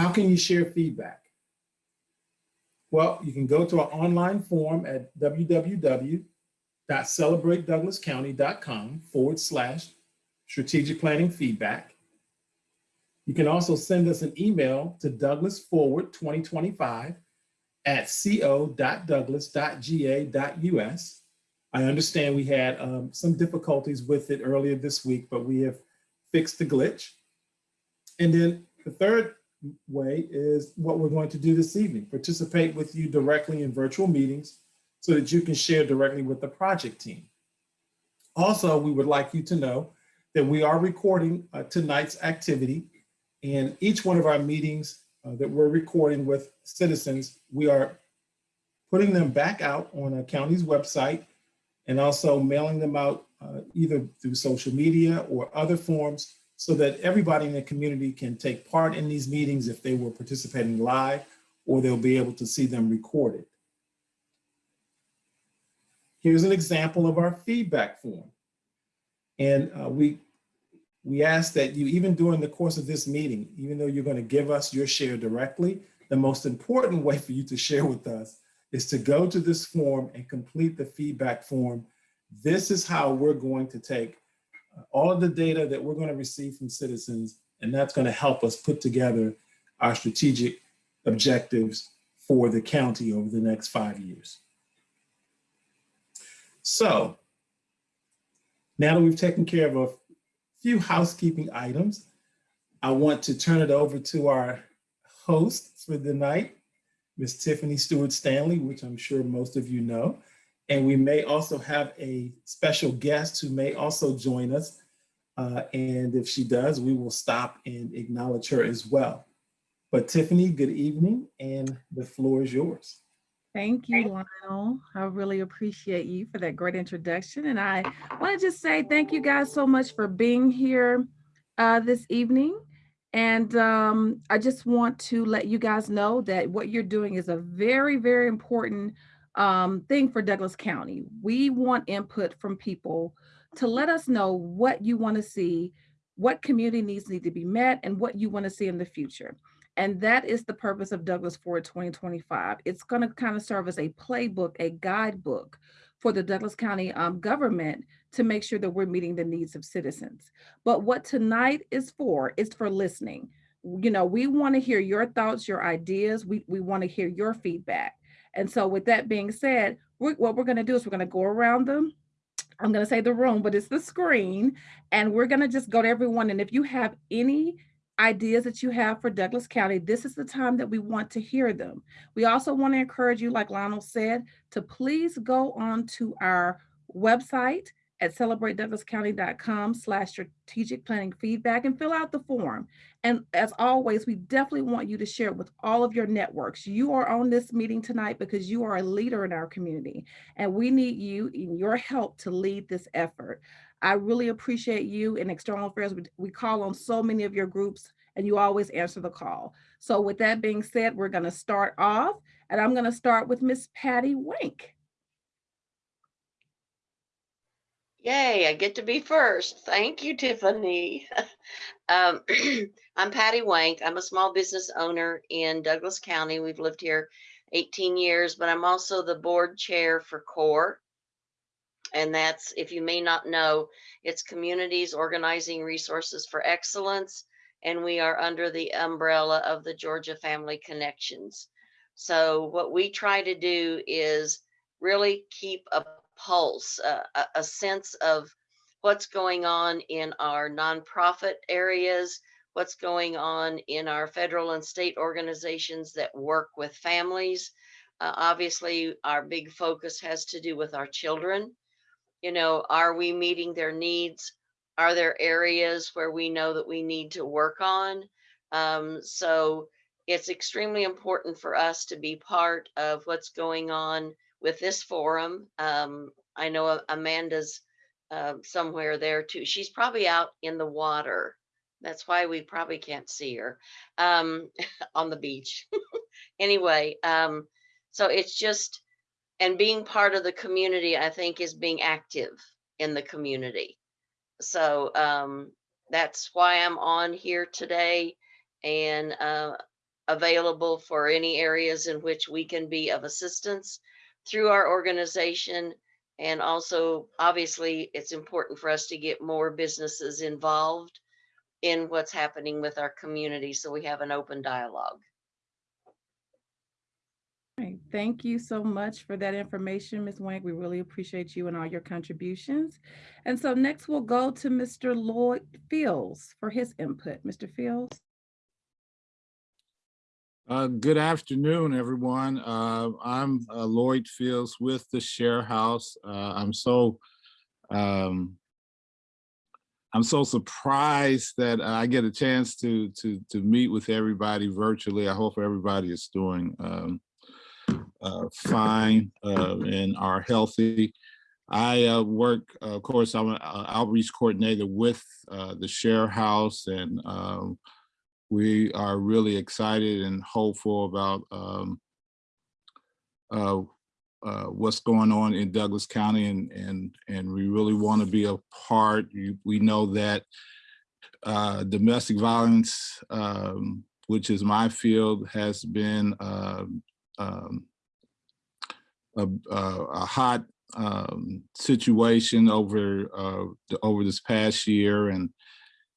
How can you share feedback? Well, you can go to our online form at www.celebratedouglascounty.com forward slash strategic planning feedback. You can also send us an email to douglasforward2025 at co.douglas.ga.us. I understand we had um, some difficulties with it earlier this week, but we have fixed the glitch. And then the third way is what we're going to do this evening, participate with you directly in virtual meetings so that you can share directly with the project team. Also, we would like you to know that we are recording uh, tonight's activity and each one of our meetings uh, that we're recording with citizens, we are putting them back out on a county's website and also mailing them out uh, either through social media or other forms so that everybody in the community can take part in these meetings if they were participating live or they'll be able to see them recorded. Here's an example of our feedback form. And uh, we, we ask that you, even during the course of this meeting, even though you're gonna give us your share directly, the most important way for you to share with us is to go to this form and complete the feedback form. This is how we're going to take all of the data that we're gonna receive from citizens, and that's gonna help us put together our strategic objectives for the county over the next five years. So now that we've taken care of a few housekeeping items, I want to turn it over to our host for the night, Miss Tiffany Stewart Stanley, which I'm sure most of you know. And we may also have a special guest who may also join us. Uh, and if she does, we will stop and acknowledge her as well. But Tiffany, good evening, and the floor is yours. Thank you, Lionel. I really appreciate you for that great introduction. And I want to just say thank you guys so much for being here uh, this evening. And um, I just want to let you guys know that what you're doing is a very, very important um, thing for Douglas County. We want input from people to let us know what you want to see, what community needs need to be met, and what you want to see in the future. And that is the purpose of Douglas Forward 2025. It's going to kind of serve as a playbook, a guidebook for the Douglas County um, government to make sure that we're meeting the needs of citizens. But what tonight is for is for listening. You know, we want to hear your thoughts, your ideas. We, we want to hear your feedback. And so with that being said, we're, what we're going to do is we're going to go around them I'm going to say the room, but it's the screen. And we're going to just go to everyone. And if you have any ideas that you have for Douglas County, this is the time that we want to hear them. We also want to encourage you, like Lionel said, to please go on to our website at celebratedouglascounty.com slash strategic planning feedback and fill out the form. And as always, we definitely want you to share with all of your networks. You are on this meeting tonight because you are a leader in our community and we need you and your help to lead this effort. I really appreciate you in external affairs. We, we call on so many of your groups and you always answer the call. So with that being said, we're gonna start off and I'm gonna start with Miss Patty Wink. Yay, I get to be first. Thank you, Tiffany. um, I'm Patty Wank. I'm a small business owner in Douglas County. We've lived here 18 years, but I'm also the board chair for CORE, and that's, if you may not know, it's Communities Organizing Resources for Excellence. And we are under the umbrella of the Georgia Family Connections. So what we try to do is really keep a pulse, uh, a, sense of what's going on in our nonprofit areas, what's going on in our federal and state organizations that work with families. Uh, obviously, our big focus has to do with our children you know, are we meeting their needs? Are there areas where we know that we need to work on? Um, so it's extremely important for us to be part of what's going on with this forum. Um, I know Amanda's uh, somewhere there too. She's probably out in the water. That's why we probably can't see her um, on the beach. anyway, um, so it's just, and being part of the community, I think, is being active in the community. So um, that's why I'm on here today. And uh, available for any areas in which we can be of assistance through our organization. And also, obviously, it's important for us to get more businesses involved in what's happening with our community, so we have an open dialogue. Right. Thank you so much for that information, Ms. Wank. We really appreciate you and all your contributions. And so next we'll go to Mr. Lloyd Fields for his input. Mr. Fields? Uh, good afternoon, everyone. Uh, I'm uh, Lloyd Fields with the Share House. Uh, I'm so um, I'm so surprised that I get a chance to to to meet with everybody virtually. I hope everybody is doing um, uh, fine uh, and are healthy. I work, of course, I'm an outreach coordinator with the Share House and um, we are really excited and hopeful about um, uh, uh, what's going on in Douglas County and and and we really want to be a part. We know that uh, domestic violence, um, which is my field, has been um, um, a, a, a hot um, situation over uh, the, over this past year and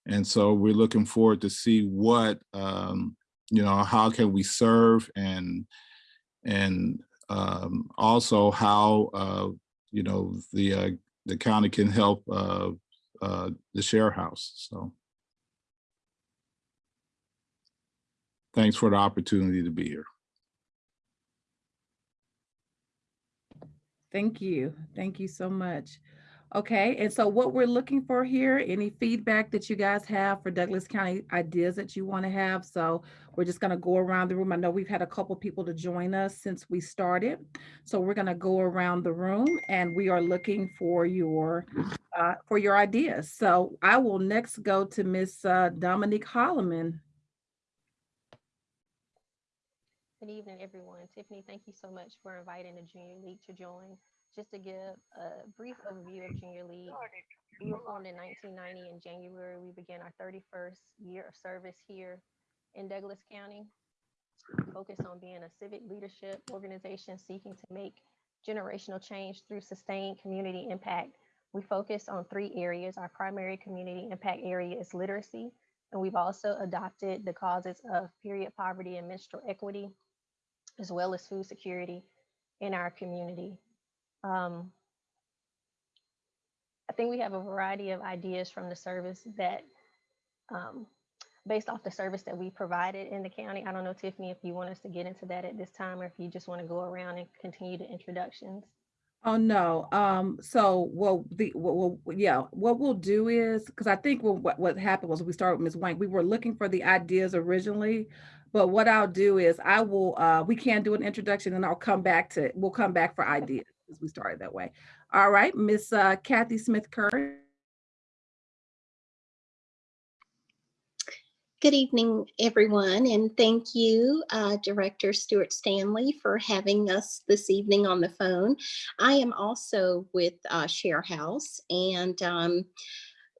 and so we're looking forward to see what, um, you know, how can we serve and and um, also how, uh, you know, the uh, the county can help uh, uh, the share house. So thanks for the opportunity to be here. Thank you. Thank you so much. Okay, and so what we're looking for here, any feedback that you guys have for Douglas County ideas that you want to have. So we're just going to go around the room. I know we've had a couple people to join us since we started. So we're going to go around the room and we are looking for your uh, for your ideas. So I will next go to Miss uh, Dominique Holloman. Good evening, everyone. Tiffany, thank you so much for inviting the Junior League to join. Just to give a brief overview of Junior League, we were formed in 1990 in January. We began our 31st year of service here in Douglas County. Focused on being a civic leadership organization seeking to make generational change through sustained community impact. We focus on three areas. Our primary community impact area is literacy, and we've also adopted the causes of period poverty and menstrual equity, as well as food security in our community. Um, I think we have a variety of ideas from the service that, um, based off the service that we provided in the county. I don't know, Tiffany, if you want us to get into that at this time, or if you just want to go around and continue the introductions. Oh, no. Um, so, well, the, well, well, yeah, what we'll do is, because I think what, what, happened was we started with Ms. Wank, we were looking for the ideas originally, but what I'll do is I will, uh, we can do an introduction and I'll come back to, we'll come back for ideas as we started that way. All right, Miss uh, Kathy Smith Curry. Good evening, everyone, and thank you, uh, Director Stewart Stanley, for having us this evening on the phone. I am also with uh, Share House, and um,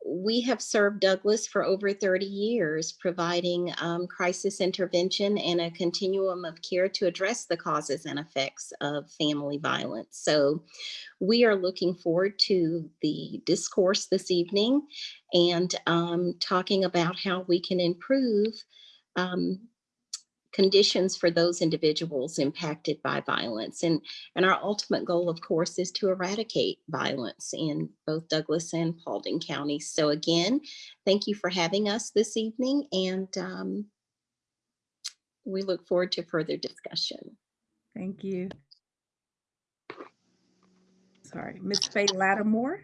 we have served Douglas for over 30 years, providing um, crisis intervention and a continuum of care to address the causes and effects of family violence. So we are looking forward to the discourse this evening and um, talking about how we can improve um, conditions for those individuals impacted by violence. And, and our ultimate goal, of course, is to eradicate violence in both Douglas and Paulding counties. So again, thank you for having us this evening and um, we look forward to further discussion. Thank you. Sorry, Miss Faye Lattimore.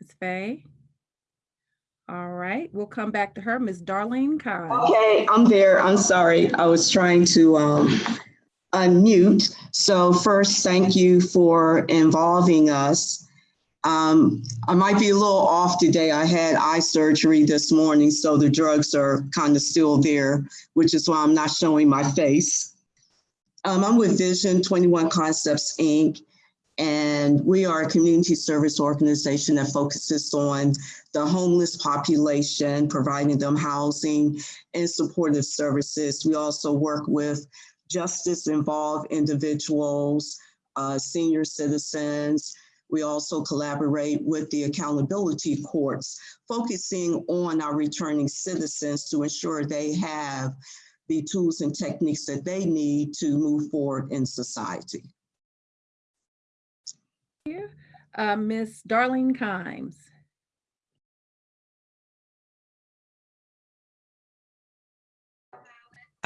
Miss Faye. All right, we'll come back to her, Miss Darlene Khan. Okay, I'm there. I'm sorry. I was trying to um, unmute. So first, thank you for involving us. Um, I might be a little off today. I had eye surgery this morning, so the drugs are kind of still there, which is why I'm not showing my face. Um, I'm with Vision 21 Concepts, Inc. And we are a community service organization that focuses on the homeless population, providing them housing and supportive services. We also work with justice involved individuals, uh, senior citizens. We also collaborate with the accountability courts, focusing on our returning citizens to ensure they have the tools and techniques that they need to move forward in society. Thank you. Uh, Miss Darlene Kimes.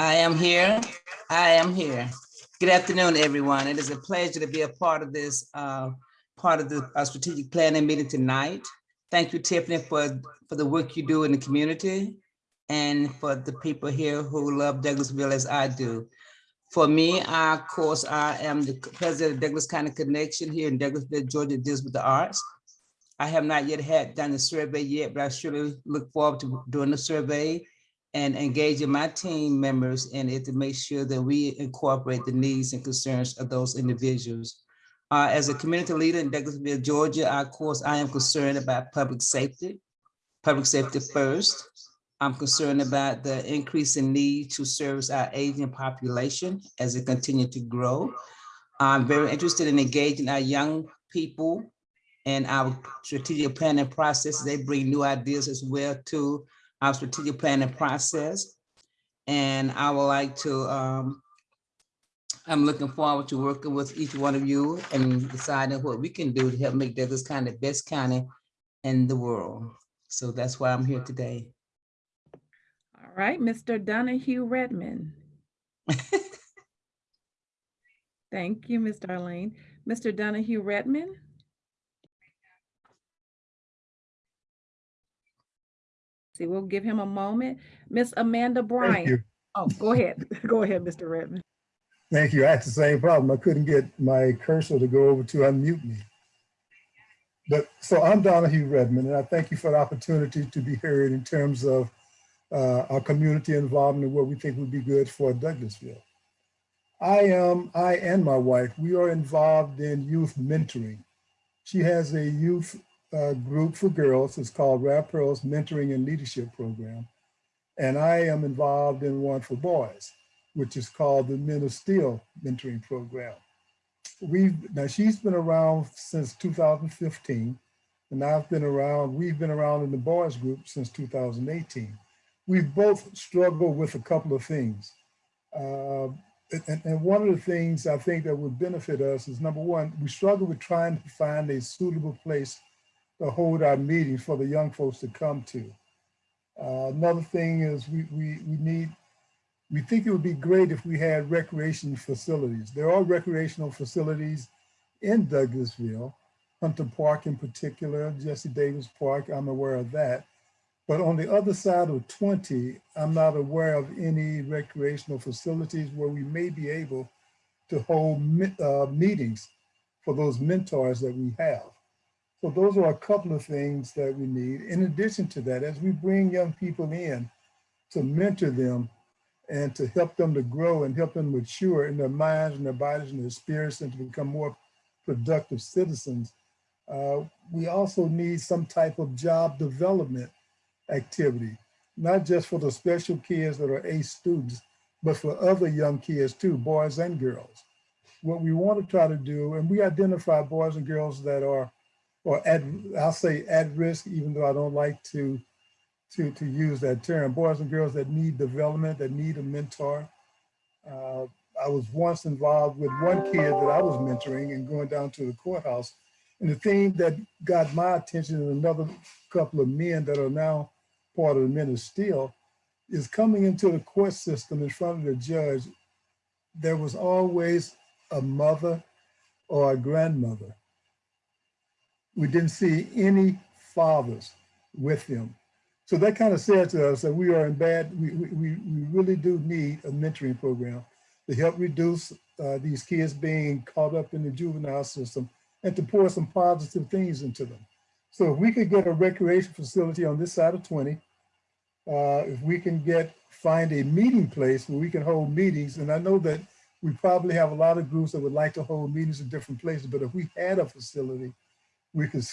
I am here. I am here. Good afternoon, everyone. It is a pleasure to be a part of this, uh, part of the uh, strategic planning meeting tonight. Thank you, Tiffany, for, for the work you do in the community and for the people here who love Douglasville as I do. For me, I, of course, I am the president of Douglas County Connection here in Douglasville, Georgia, deals with the arts. I have not yet had done the survey yet, but I surely look forward to doing the survey and engaging my team members in it to make sure that we incorporate the needs and concerns of those individuals. Uh, as a community leader in Douglasville, Georgia, of course, I am concerned about public safety, public safety first. I'm concerned about the increasing need to service our aging population as it continues to grow. I'm very interested in engaging our young people and our strategic planning process. They bring new ideas as well to our strategic planning process. And I would like to, um, I'm looking forward to working with each one of you and deciding what we can do to help make Douglas County the best county in the world. So that's why I'm here today. All right, Mr. Donahue Redmond. Thank you, Ms. Darlene. Mr. Donahue Redmond. See, we'll give him a moment. Miss Amanda Bryant. Oh, go ahead. Go ahead, Mr. Redmond. Thank you. I had the same problem. I couldn't get my cursor to go over to unmute me. But so I'm Donahue Redmond, and I thank you for the opportunity to be heard in terms of uh, our community involvement and what we think would be good for Douglasville. I am, I and my wife, we are involved in youth mentoring. She has a youth uh, group for girls. It's called Rap Pearls Mentoring and Leadership Program. And I am involved in one for boys, which is called the Men of Steel Mentoring Program. We've, now she's been around since 2015, and I've been around, we've been around in the boys group since 2018. We've both struggled with a couple of things. Uh, and, and one of the things I think that would benefit us is number one, we struggle with trying to find a suitable place to hold our meetings for the young folks to come to. Uh, another thing is we, we, we need, we think it would be great if we had recreation facilities. There are recreational facilities in Douglasville, Hunter Park in particular, Jesse Davis Park, I'm aware of that. But on the other side of 20, I'm not aware of any recreational facilities where we may be able to hold uh, meetings for those mentors that we have. So those are a couple of things that we need. In addition to that, as we bring young people in to mentor them and to help them to grow and help them mature in their minds and their bodies and their spirits and to become more productive citizens, uh, we also need some type of job development activity, not just for the special kids that are ACE students, but for other young kids too, boys and girls. What we want to try to do, and we identify boys and girls that are, or at, I'll say at risk, even though I don't like to, to, to use that term, boys and girls that need development, that need a mentor. Uh, I was once involved with one kid that I was mentoring and going down to the courthouse. And the thing that got my attention and another couple of men that are now part of the men of steel is coming into the court system in front of the judge. There was always a mother or a grandmother. We didn't see any fathers with them. So that kind of said to us that we are in bad, we, we, we really do need a mentoring program to help reduce uh, these kids being caught up in the juvenile system and to pour some positive things into them. So if we could get a recreation facility on this side of 20, uh, if we can get, find a meeting place where we can hold meetings, and I know that We probably have a lot of groups that would like to hold meetings in different places, but if we had a facility, we could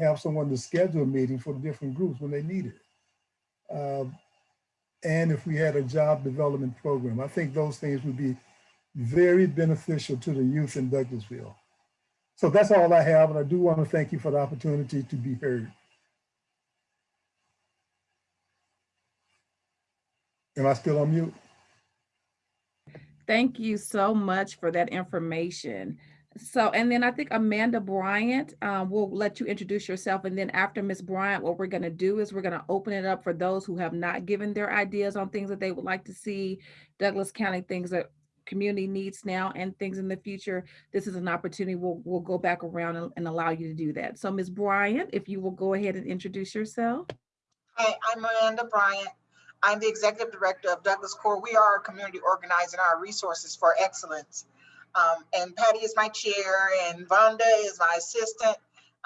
have someone to schedule a meeting for the different groups when they need it. Um, And if we had a job development program, I think those things would be very beneficial to the youth in Douglasville. So that's all I have, and I do want to thank you for the opportunity to be heard. Am I still on mute? Thank you so much for that information. So, and then I think Amanda Bryant, uh, will let you introduce yourself. And then after Ms. Bryant, what we're going to do is we're going to open it up for those who have not given their ideas on things that they would like to see Douglas County, things that community needs now and things in the future. This is an opportunity. We'll, we'll go back around and, and allow you to do that. So Ms. Bryant, if you will go ahead and introduce yourself. Hi, I'm Amanda Bryant. I'm the Executive Director of Douglas Core. We are a community organizing our resources for excellence. Um, and Patty is my chair and Vonda is my assistant.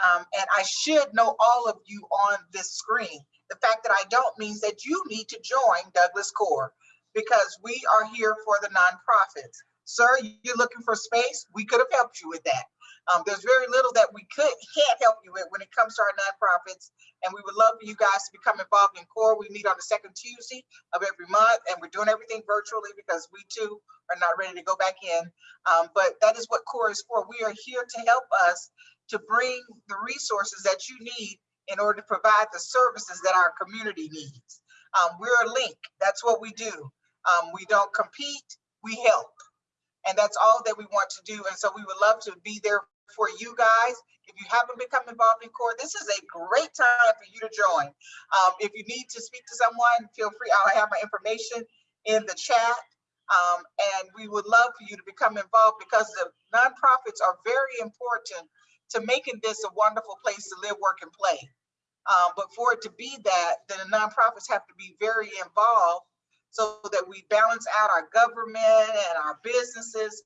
Um, and I should know all of you on this screen. The fact that I don't means that you need to join Douglas Core because we are here for the nonprofits. Sir, you're looking for space? We could have helped you with that. Um, there's very little that we could can't help you with when it comes to our nonprofits and we would love for you guys to become involved in CORE. We meet on the second Tuesday of every month, and we're doing everything virtually because we too are not ready to go back in. Um, but that is what CORE is for. We are here to help us to bring the resources that you need in order to provide the services that our community needs. Um, we're a link. That's what we do. Um, we don't compete, we help. And that's all that we want to do. And so we would love to be there for you guys. If you haven't become involved in CORE, this is a great time for you to join. Um, if you need to speak to someone, feel free. I'll have my information in the chat. Um, and we would love for you to become involved because the nonprofits are very important to making this a wonderful place to live, work, and play. Um, but for it to be that, then the nonprofits have to be very involved so that we balance out our government and our businesses,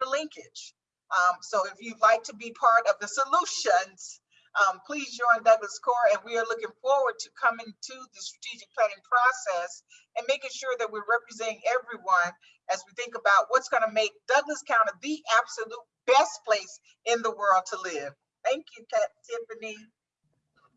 the linkage. Um, so if you'd like to be part of the solutions, um, please join Douglas Core and we are looking forward to coming to the strategic planning process and making sure that we're representing everyone as we think about what's going to make Douglas County the absolute best place in the world to live. Thank you, Tiffany.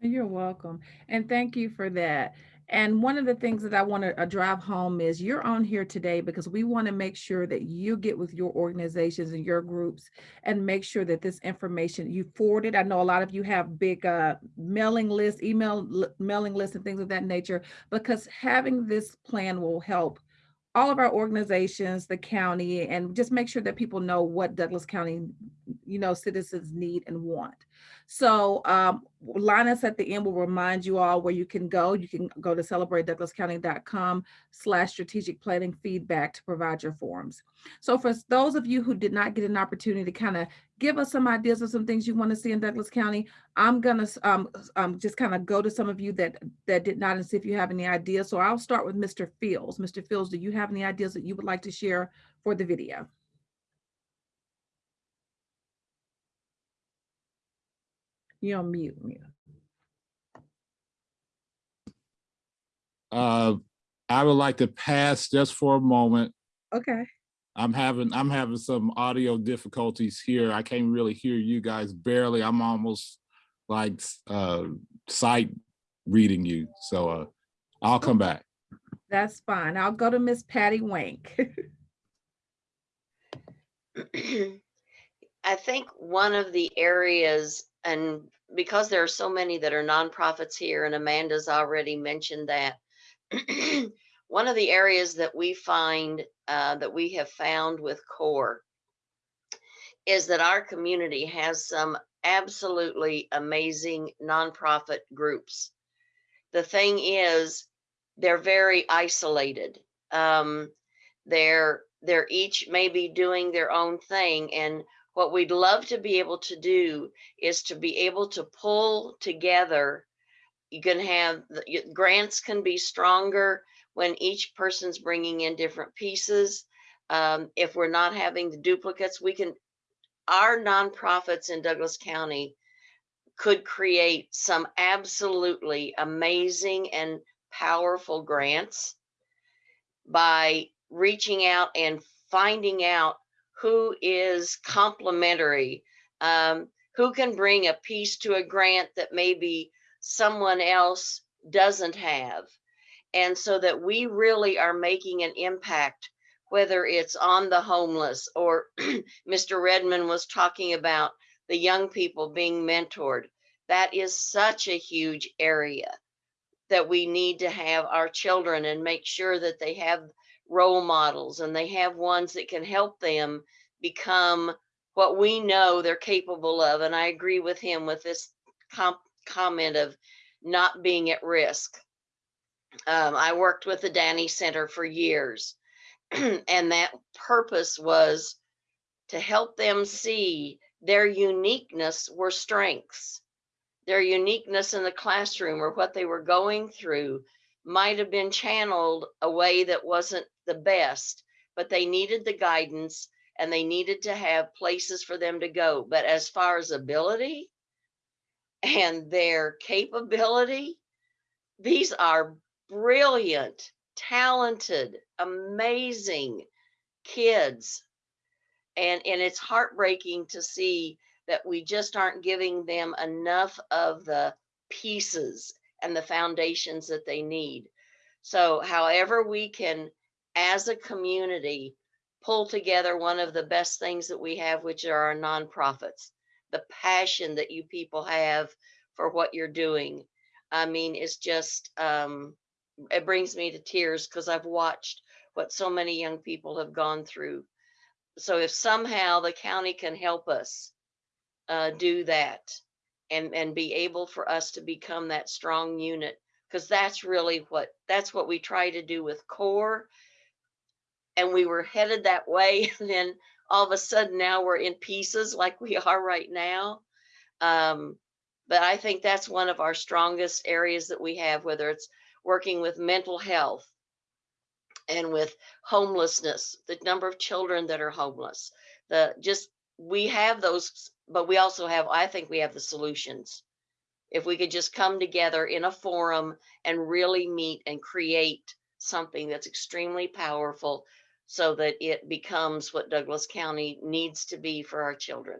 You're welcome. And thank you for that. And one of the things that I want to drive home is you're on here today because we want to make sure that you get with your organizations and your groups and make sure that this information you forward it. I know a lot of you have big uh, mailing lists, email mailing lists and things of that nature, because having this plan will help all of our organizations, the county, and just make sure that people know what Douglas County, you know, citizens need and want. So um, Linus at the end will remind you all where you can go. You can go to celebratedouglascounty.com slash strategic planning feedback to provide your forms. So for those of you who did not get an opportunity to kind of give us some ideas of some things you want to see in Douglas County, I'm gonna um, um, just kind of go to some of you that that did not and see if you have any ideas. So I'll start with Mr. Fields. Mr. Fields, do you have any ideas that you would like to share for the video? You're on mute. mute. Uh, I would like to pass just for a moment. Okay. I'm having, I'm having some audio difficulties here. I can't really hear you guys barely. I'm almost like uh, sight reading you. So uh, I'll come back. That's fine. I'll go to Miss Patty Wank. I think one of the areas, and because there are so many that are nonprofits here, and Amanda's already mentioned that, one of the areas that we find uh, that we have found with CORE is that our community has some absolutely amazing nonprofit groups. The thing is, they're very isolated. Um, they're they're each maybe doing their own thing, and what we'd love to be able to do is to be able to pull together. You can have grants can be stronger when each person's bringing in different pieces. Um, if we're not having the duplicates, we can. Our nonprofits in Douglas County could create some absolutely amazing and powerful grants by reaching out and finding out who is complementary, um, who can bring a piece to a grant that maybe someone else doesn't have. And so that we really are making an impact, whether it's on the homeless or Mr. Redmond was talking about the young people being mentored. That is such a huge area that we need to have our children and make sure that they have role models and they have ones that can help them become what we know they're capable of. And I agree with him with this com- comment of not being at risk. Um, I worked with the Danny Center for years, and that purpose was to help them see their uniqueness were strengths. Their uniqueness in the classroom or what they were going through might have been channeled a way that wasn't the best, but they needed the guidance and they needed to have places for them to go. But as far as ability and their capability, these are brilliant, talented, amazing kids. And, and it's heartbreaking to see that we just aren't giving them enough of the pieces and the foundations that they need. So, however, we can, as a community, pull together one of the best things that we have, which are our nonprofits, the passion that you people have for what you're doing. I mean, it's just, um, it brings me to tears because I've watched what so many young people have gone through. So, if somehow the county can help us uh, do that and and be able for us to become that strong unit because that's really what that's what we try to do with core and we were headed that way and then all of a sudden now we're in pieces like we are right now. Um, but i think that's one of our strongest areas that we have whether it's working with mental health and with homelessness the number of children that are homeless the just we have those but we also have i think we have the solutions. If we could just come together in a forum and really meet and create something that's extremely powerful so that it becomes what douglas county needs to be for our children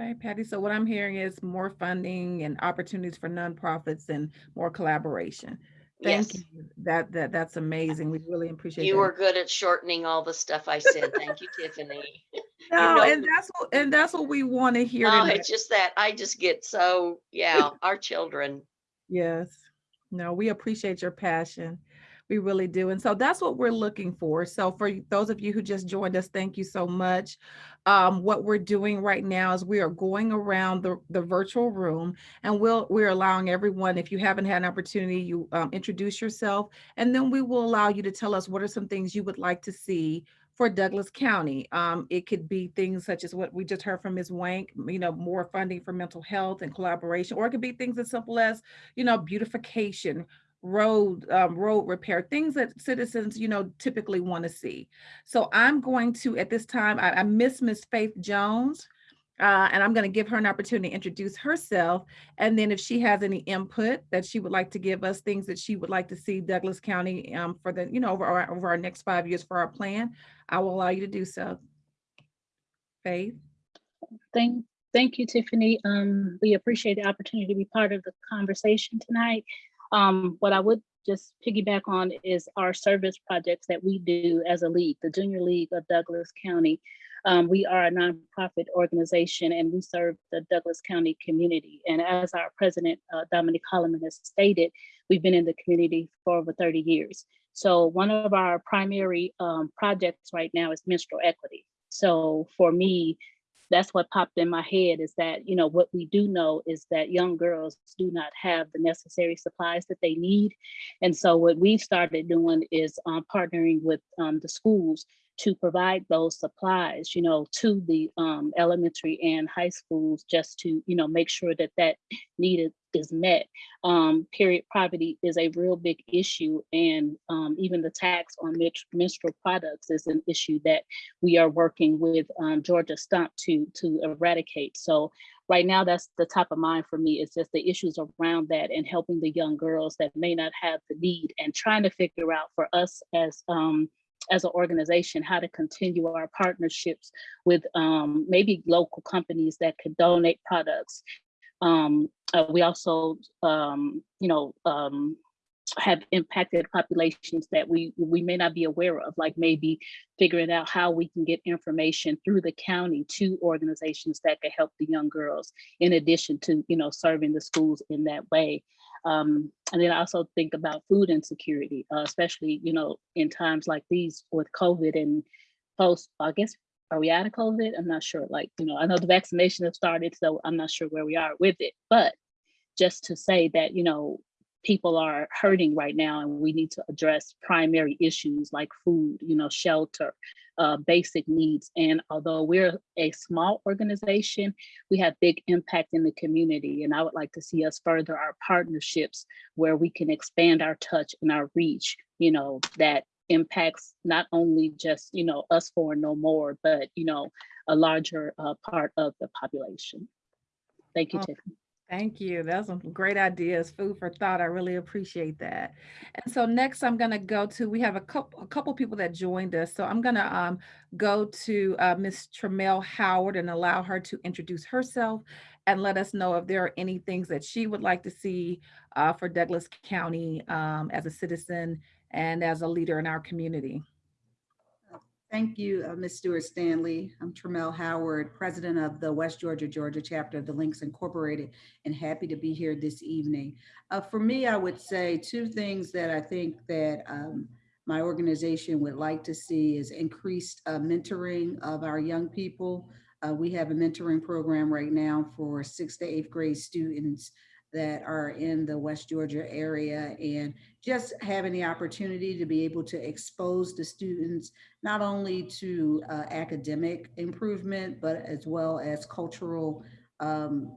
Okay, Patty, so what I'm hearing is more funding and opportunities for nonprofits and more collaboration. Thank yes you. That, that, that's amazing. We really appreciate that. you were good at shortening all the stuff i said thank you tiffany No, know- and that's what, and that's what we want to hear oh tonight. it's just that i just get so yeah our children Yes. No, we appreciate your passion. We really do. And so that's what we're looking for. So for those of you who just joined us, thank you so much. Um, what we're doing right now is we are going around the, the virtual room and we'll, we're allowing everyone, if you haven't had an opportunity, you um, introduce yourself, and then we will allow you to tell us what are some things you would like to see for Douglas County. Um, it could be things such as what we just heard from Ms. Wank, you know, more funding for mental health and collaboration, or it could be things as simple as, you know, beautification, road, um, road repair, things that citizens, you know, typically want to see. So I'm going to, at this time, I, I miss Miss Faith Jones. Uh, and I'm going to give her an opportunity to introduce herself. And then if she has any input that she would like to give us, things that she would like to see Douglas County um, for the, you know, over our, over our next five years for our plan, I will allow you to do so. Faith? Thank, thank you, Tiffany. Um, we appreciate the opportunity to be part of the conversation tonight. Um, what I would just piggyback on is our service projects that we do as a league, the Junior League of Douglas County. Um, we are a nonprofit organization and we serve the Douglas County community. And as our president, uh, Dominic Holloman has stated, we've been in the community for over 30 years. So one of our primary um, projects right now is menstrual equity. So for me, that's what popped in my head is that, you know, what we do know is that young girls do not have the necessary supplies that they need. And so what we've started doing is um, partnering with um, the schools to provide those supplies, you know, to the um, elementary and high schools just to, you know, make sure that that need is- met. Um, period poverty is a real big issue and um, even the tax on menstrual products is an issue that we are working with um, Georgia Stump to, to eradicate. So right now that's the top of mind for me It's just the issues around that and helping the young girls that may not have the need and trying to figure out for us as um, as an organization, how to continue our partnerships with um, maybe local companies that could donate products. Um, uh, we also, um, you know, um, have impacted populations that we we may not be aware of, like maybe figuring out how we can get information through the county to organizations that could help the young girls, in addition to you know serving the schools in that way. Um, and then I also think about food insecurity, uh, especially you know in times like these with COVID and post. I guess are we out of COVID? I'm not sure. Like you know, I know the vaccination has started, so I'm not sure where we are with it, but just to say that you know people are hurting right now and we need to address primary issues like food, you know, shelter, uh, basic needs. And although we're a small organization, we have big impact in the community. And I would like to see us further our partnerships where we can expand our touch and our reach, you know, that impacts not only just, you know, us for no more, but, you know, a larger uh, part of the population. Thank you, Oh, Tiffany. Thank you. That's some great ideas, food for thought. I really appreciate that. And so next I'm gonna go to, we have a couple, a couple people that joined us. So I'm gonna um, go to uh, Ms. Tremel Howard and allow her to introduce herself and let us know if there are any things that she would like to see uh, for Douglas County um, as a citizen and as a leader in our community. Thank you, uh, Ms. Stewart Stanley. I'm Tremel Howard, President of the West Georgia, Georgia chapter of the Links Incorporated, and happy to be here this evening. Uh, for me, I would say two things that I think that um, my organization would like to see is increased uh, mentoring of our young people. Uh, we have a mentoring program right now for sixth to eighth grade students that are in the West Georgia area and just having the opportunity to be able to expose the students not only to uh, academic improvement, but as well as cultural um,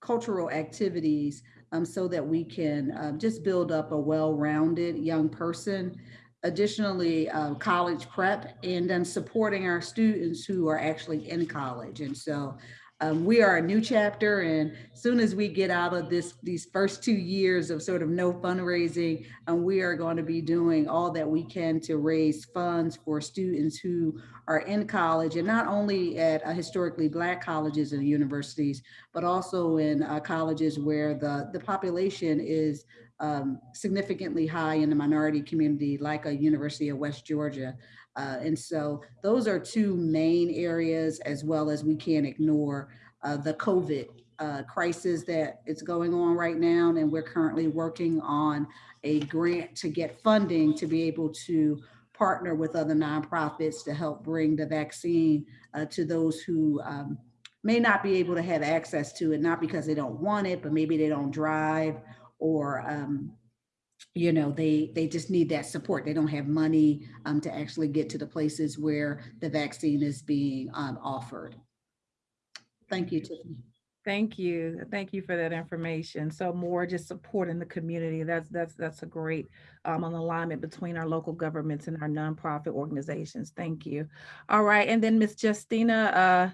cultural activities um, so that we can um, just build up a well-rounded young person. Additionally, uh, college prep and then supporting our students who are actually in college. And so um, we are a new chapter and soon as we get out of this these first two years of sort of no fundraising and we are going to be doing all that we can to raise funds for students who are in college and not only at uh, historically black colleges and universities but also in uh, colleges where the the population is um, significantly high in the minority community like a University of West Georgia. Uh, and so those are two main areas as well as we can't ignore uh, the COVID uh, crisis that is going on right now. And we're currently working on a grant to get funding to be able to partner with other nonprofits to help bring the vaccine uh, to those who um, may not be able to have access to it, not because they don't want it, but maybe they don't drive or um, you know, they they just need that support. They don't have money um, to actually get to the places where the vaccine is being um, offered. Thank you, Tiffany. Thank you. Thank you for that information. So more just supporting the community. That's that's that's a great um, alignment between our local governments and our nonprofit organizations. Thank you. All right, and then Miss Justina uh,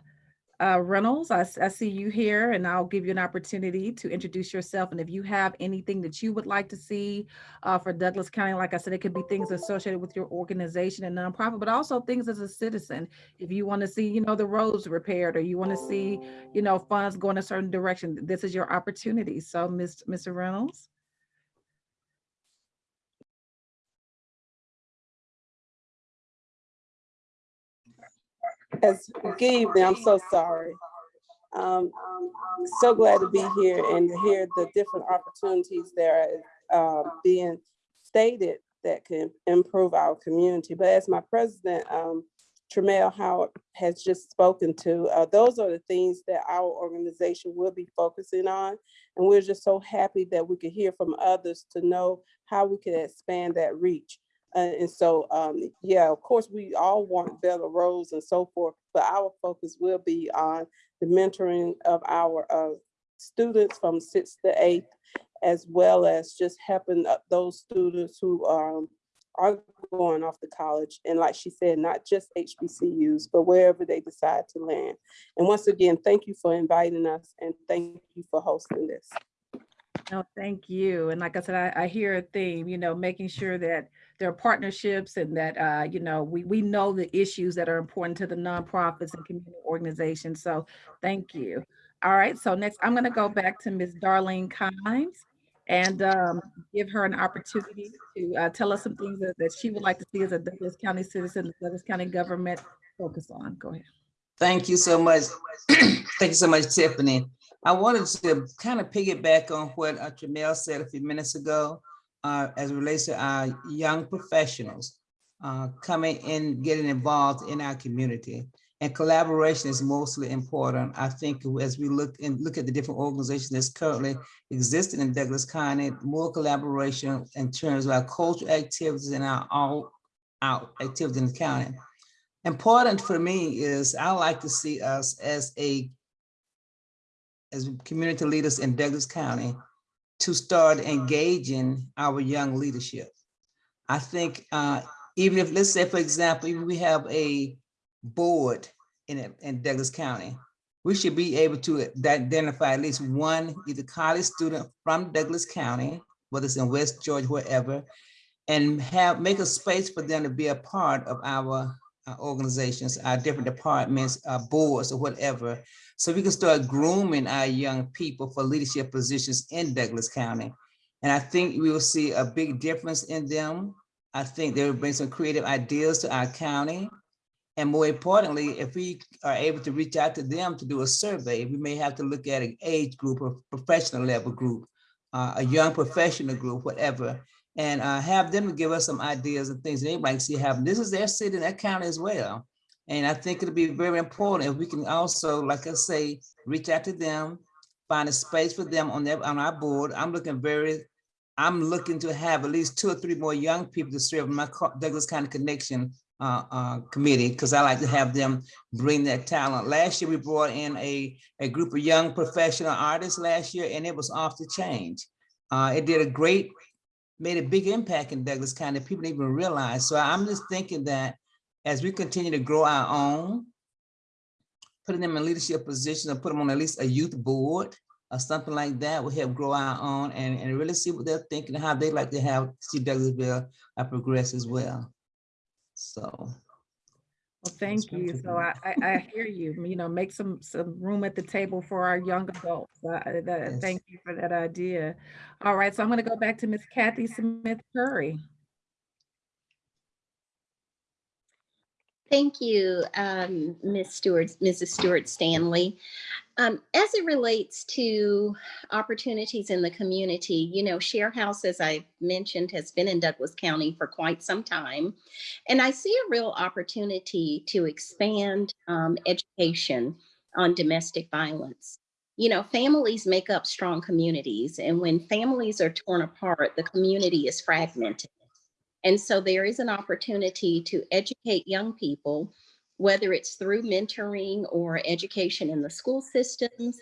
uh, Reynolds, I see you here, and I'll give you an opportunity to introduce yourself. And if you have anything that you would like to see uh, for Douglas County, like I said, it could be things associated with your organization and nonprofit, but also things as a citizen. If you want to see, you know, the roads repaired, or you want to see you know, funds going a certain direction, this is your opportunity. So, Ms. Mr. Reynolds? As good evening, I'm so sorry. Um, so glad to be here and to hear the different opportunities that are uh, being stated that can improve our community. But as my president, um, Tremel Howard has just spoken to, uh, those are the things that our organization will be focusing on. And we're just so happy that we could hear from others to know how we can expand that reach. Uh, and so, um, yeah, of course, we all want better roads and so forth, but our focus will be on the mentoring of our uh, students from sixth to eighth, as well as just helping uh, those students who um, are going off to college. And like she said, not just HBCUs, but wherever they decide to land. And once again, thank you for inviting us and thank you for hosting this. No, thank you. And like I said, I, I hear a theme, you know, making sure that there are partnerships and that, uh, you know, we, we know the issues that are important to the nonprofits and community organizations. So thank you. All right, so next I'm gonna go back to Ms. Darlene Kimes and um, give her an opportunity to uh, tell us some things that, that she would like to see as a Douglas County citizen, the Douglas County government focus on. Go ahead. Thank you so much. Thank you so much, Tiffany. I wanted to kind of piggyback on what uh, Jamel said a few minutes ago uh, as relates to our young professionals uh, coming in, getting involved in our community. And collaboration is mostly important. I think as we look and look at the different organizations that's currently existing in Douglas County, more collaboration in terms of our cultural activities and our all out activities in the county. Important for me is I like to see us as a as community leaders in Douglas County to start engaging our young leadership. I think uh, even if, let's say, for example, even we have a board in, in Douglas County, we should be able to identify at least one either college student from Douglas County, whether it's in West Georgia, wherever, and have make a space for them to be a part of our uh, organizations, our different departments, uh, boards or whatever, so we can start grooming our young people for leadership positions in Douglas County. And I think we will see a big difference in them. I think they will bring some creative ideas to our county. And more importantly, if we are able to reach out to them to do a survey, we may have to look at an age group or professional level group, uh, a young professional group, whatever, and uh, have them give us some ideas and things that they might see happen. This is their city, and their county as well. And I think it'll be very important if we can also, like I say, reach out to them, find a space for them on their on our board. I'm looking very, I'm looking to have at least two or three more young people to serve my Douglas County Connection uh, uh, committee because I like to have them bring that talent. Last year we brought in a, a group of young professional artists last year and it was off the change. Uh, it did a great, made a big impact in Douglas County. People didn't even realize. So I'm just thinking that as we continue to grow our own, putting them in leadership positions or put them on at least a youth board or something like that will help grow our own and, and really see what they're thinking and how they like to have see Douglasville uh, progress as well. So. Well, thank you. So I, I, I, hear you, you know, make some, some room at the table for our young adults. Uh, that, yes. Thank you for that idea. All right, so I'm gonna go back to Miss Kathy Smith Curry. Thank you, um, Ms. Stewart, Mrs. Stewart Stanley. Um, as it relates to opportunities in the community, you know, Share House, as I mentioned, has been in Douglas County for quite some time. And I see a real opportunity to expand um, education on domestic violence. You know, families make up strong communities. And when families are torn apart, the community is fragmented. And so there is an opportunity to educate young people, whether it's through mentoring or education in the school systems.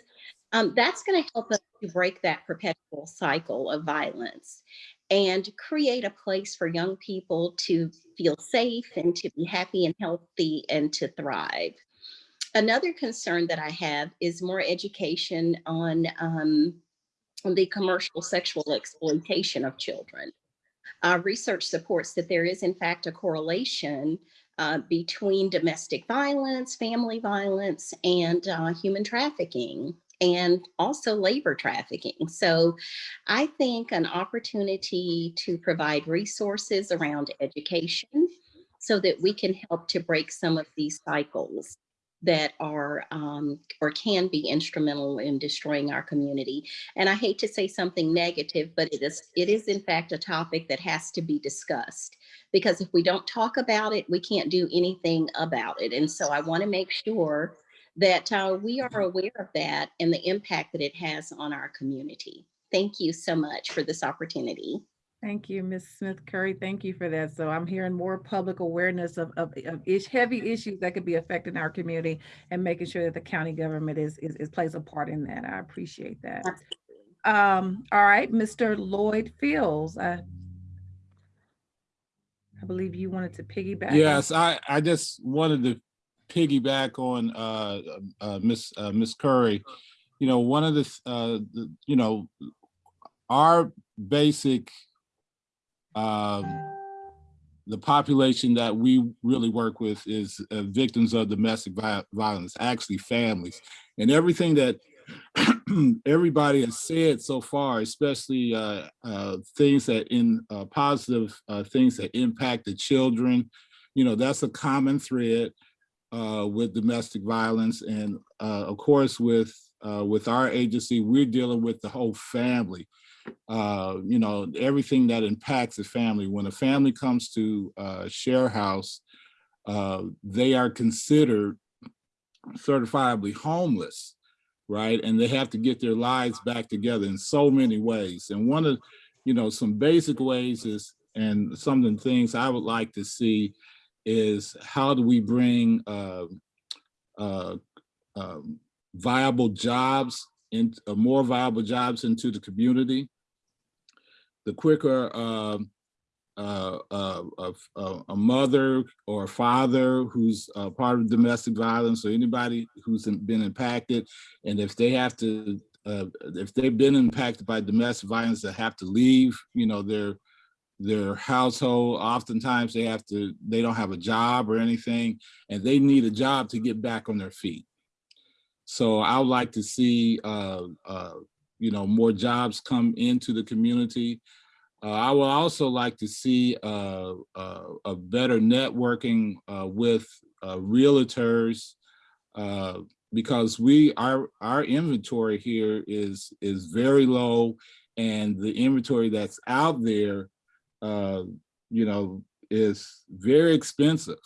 Um, that's going to help us to break that perpetual cycle of violence and create a place for young people to feel safe and to be happy and healthy and to thrive. Another concern that I have is more education on, um, on the commercial sexual exploitation of children. Uh, research supports that there is in fact a correlation uh, between domestic violence, family violence, and uh, human trafficking and also labor trafficking. So I think an opportunity to provide resources around education so that we can help to break some of these cycles that are um, or can be instrumental in destroying our community. And I hate to say something negative, but it is it is in fact a topic that has to be discussed because if we don't talk about it, we can't do anything about it. And so I want to make sure that uh, we are aware of that and the impact that it has on our community. Thank you so much for this opportunity. Thank you, Ms. Smith Curry. Thank you for that. So I'm hearing more public awareness of, of, of ish, heavy issues that could be affecting our community and making sure that the county government is, is, is plays a part in that. I appreciate that. Um, all right, Mr. Lloyd Fields. I, I believe you wanted to piggyback. Yes, I, I just wanted to piggyback on uh, uh, Miss uh, Miss Curry. You know, one of the, uh, the you know, our basic um, the population that we really work with is uh, victims of domestic vi- violence, actually families. And everything that everybody has said so far, especially uh, uh, things that in uh, positive uh, things that impact the children, you know, that's a common thread uh, with domestic violence. And of course, with with our agency, we're dealing with the whole family. Uh, you know, everything that impacts the family. When a family comes to uh, Share House, uh, they are considered certifiably homeless, right? And they have to get their lives back together in so many ways. And one of, you know, some basic ways is, and some of the things I would like to see is how do we bring uh, uh, um, viable jobs in uh, more viable jobs into the community. The quicker um, uh, uh, uh, a mother or a father who's part of domestic violence or anybody who's been impacted, and if they have to, uh, if they've been impacted by domestic violence, they have to leave, you know, their their household. Oftentimes, they have to, they don't have a job or anything, and they need a job to get back on their feet. So I would like to see, uh, uh, you know, more jobs come into the community. Uh, I would also like to see uh, uh, a better networking uh, with uh, realtors uh, because we our our inventory here is is very low, and the inventory that's out there, you know, is very expensive.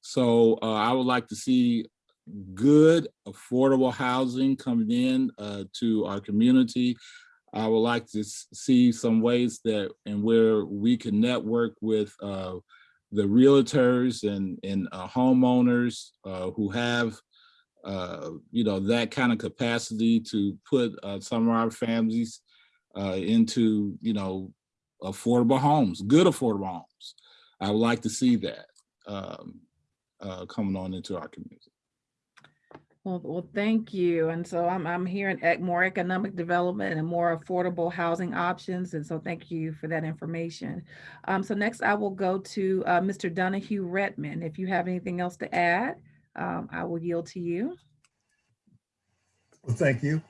So I would like to see good, affordable housing coming in uh, to our community. I would like to see some ways that and where we can network with uh, the realtors and, and uh, homeowners uh, who have, uh, you know, that kind of capacity to put uh, some of our families into, you know, affordable homes, good affordable homes. I would like to see that um, coming on into our community. Well, well, thank you. And so I'm, I'm hearing more economic development and more affordable housing options. And so thank you for that information. Um, so next I will go to uh, Mr. Donahue Redman. If you have anything else to add, um, I will yield to you. Well, thank you.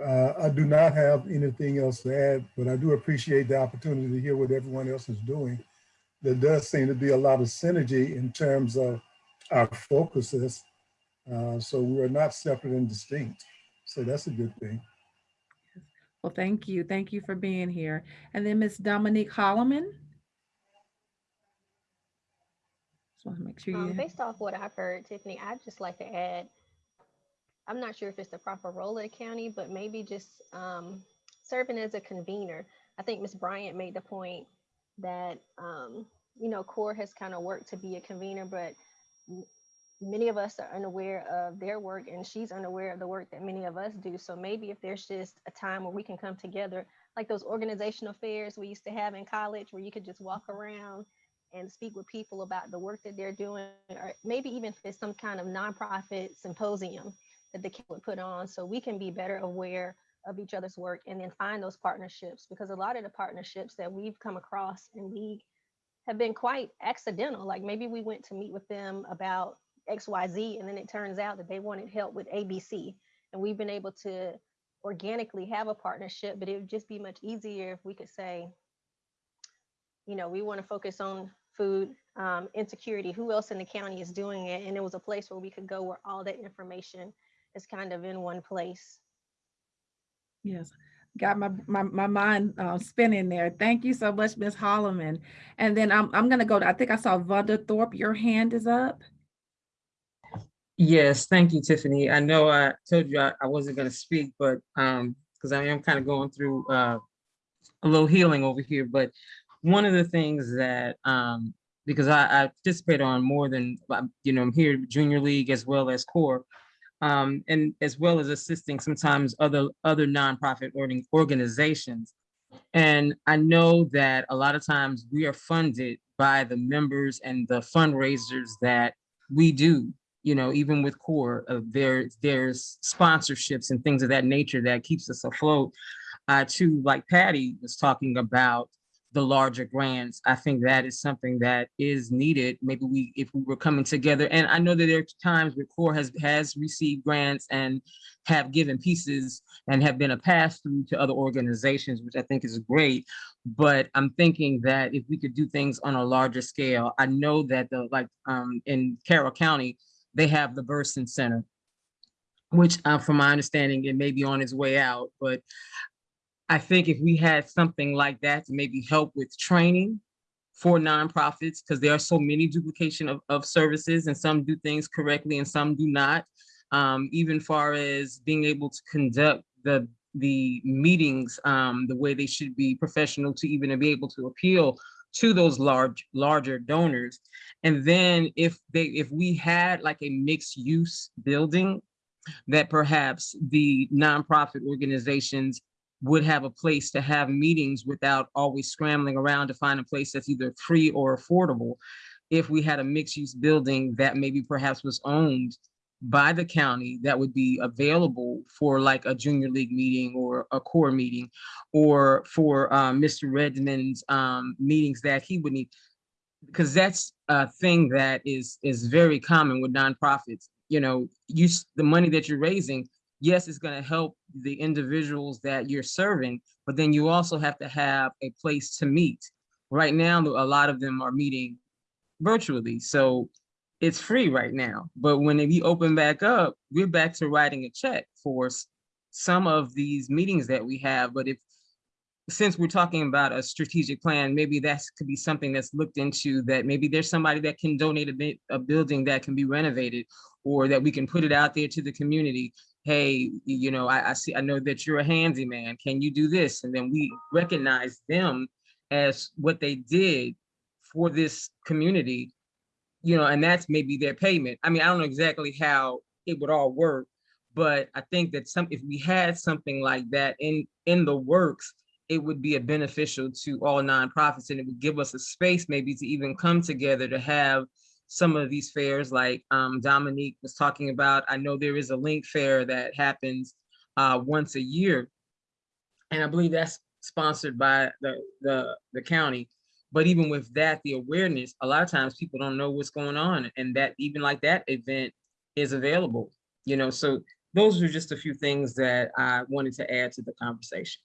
Uh, I do not have anything else to add, but I do appreciate the opportunity to hear what everyone else is doing. There does seem to be a lot of synergy in terms of our focuses. Uh, so we are not separate and distinct. So that's a good thing. Well, thank you. Thank you for being here. And then Ms. Dominique Holloman. Just want to make sure Um, you. based off what I've heard, Tiffany, I'd just like to add, I'm not sure if it's the proper role of the county, but maybe just um, serving as a convener. I think Ms. Bryant made the point that, um, you know, CORE has kind of worked to be a convener, but m- many of us are unaware of their work and she's unaware of the work that many of us do. So maybe if there's just a time where we can come together, like those organizational fairs we used to have in college where you could just walk mm-hmm. around and speak with people about the work that they're doing, or maybe even if it's some kind of nonprofit symposium that the county would put on, so we can be better aware of each other's work and then find those partnerships. Because a lot of the partnerships that we've come across in League have been quite accidental. Like maybe we went to meet with them about XYZ, and then it turns out that they wanted help with ABC. And we've been able to organically have a partnership, but it would just be much easier if we could say, you know, we want to focus on food um, insecurity. Who else in the county is doing it? And it was a place where we could go where all that information is kind of in one place. Yes, got my, my, my mind uh, spinning there. Thank you so much, Ms. Holloman. And then I'm, I'm gonna go, to- I think I saw Vonda Thorpe, your hand is up. Yes, thank you, Tiffany. I know I told you I, I wasn't gonna speak, but um, because I am kind of going through uh a little healing over here, but one of the things that um, because I, I participate on more than uh, you know, I'm here junior league as well as core. Um, and as well as assisting sometimes other other nonprofit organizations. And I know that a lot of times we are funded by the members and the fundraisers that we do you know, even with core, uh, there there's sponsorships and things of that nature that keeps us afloat. Uh, to like Patty was talking about, the larger grants. I think that is something that is needed. Maybe we, if we were coming together, and I know that there are times where CORE has, has received grants and have given pieces and have been a pass through to other organizations, which I think is great. But I'm thinking that if we could do things on a larger scale, I know that the, like, um, in Carroll County, they have the Burson Center, which uh, from my understanding, it may be on its way out, but I think if we had something like that to maybe help with training for nonprofits, because there are so many duplication of, of services and some do things correctly and some do not. Um, even far as being able to conduct the the meetings um, the way they should be professional to even be able to appeal to those large larger donors. And then if they if we had like a mixed use building that perhaps the nonprofit organizations would have a place to have meetings without always scrambling around to find a place that's either free or affordable. If we had a mixed use building that maybe perhaps was owned by the county that would be available for like a junior league meeting or a core meeting or for um, Mr. Redmond's um, meetings that he would need because that's a thing that is is very common with nonprofits you know you the money that you're raising yes it's going to help the individuals that you're serving but then you also have to have a place to meet right now a lot of them are meeting virtually so it's free right now but when we open back up we're back to writing a check for some of these meetings that we have but if since we're talking about a strategic plan, maybe that could be something that's looked into that maybe there's somebody that can donate a, a building that can be renovated or that we can put it out there to the community. Hey, you know, I, I see, I know that you're a handyman. Can you do this? And then we recognize them as what they did for this community, you know, and that's maybe their payment. I mean, I don't know exactly how it would all work, but I think that some, if we had something like that in, in the works, it would be a beneficial to all nonprofits and it would give us a space maybe to even come together to have some of these fairs like um, Dominique was talking about. I know there is a link fair that happens uh, once a year. And I believe that's sponsored by the, the, the county. But even with that, the awareness, a lot of times people don't know what's going on and that even like that event is available, you know, so those are just a few things that I wanted to add to the conversation.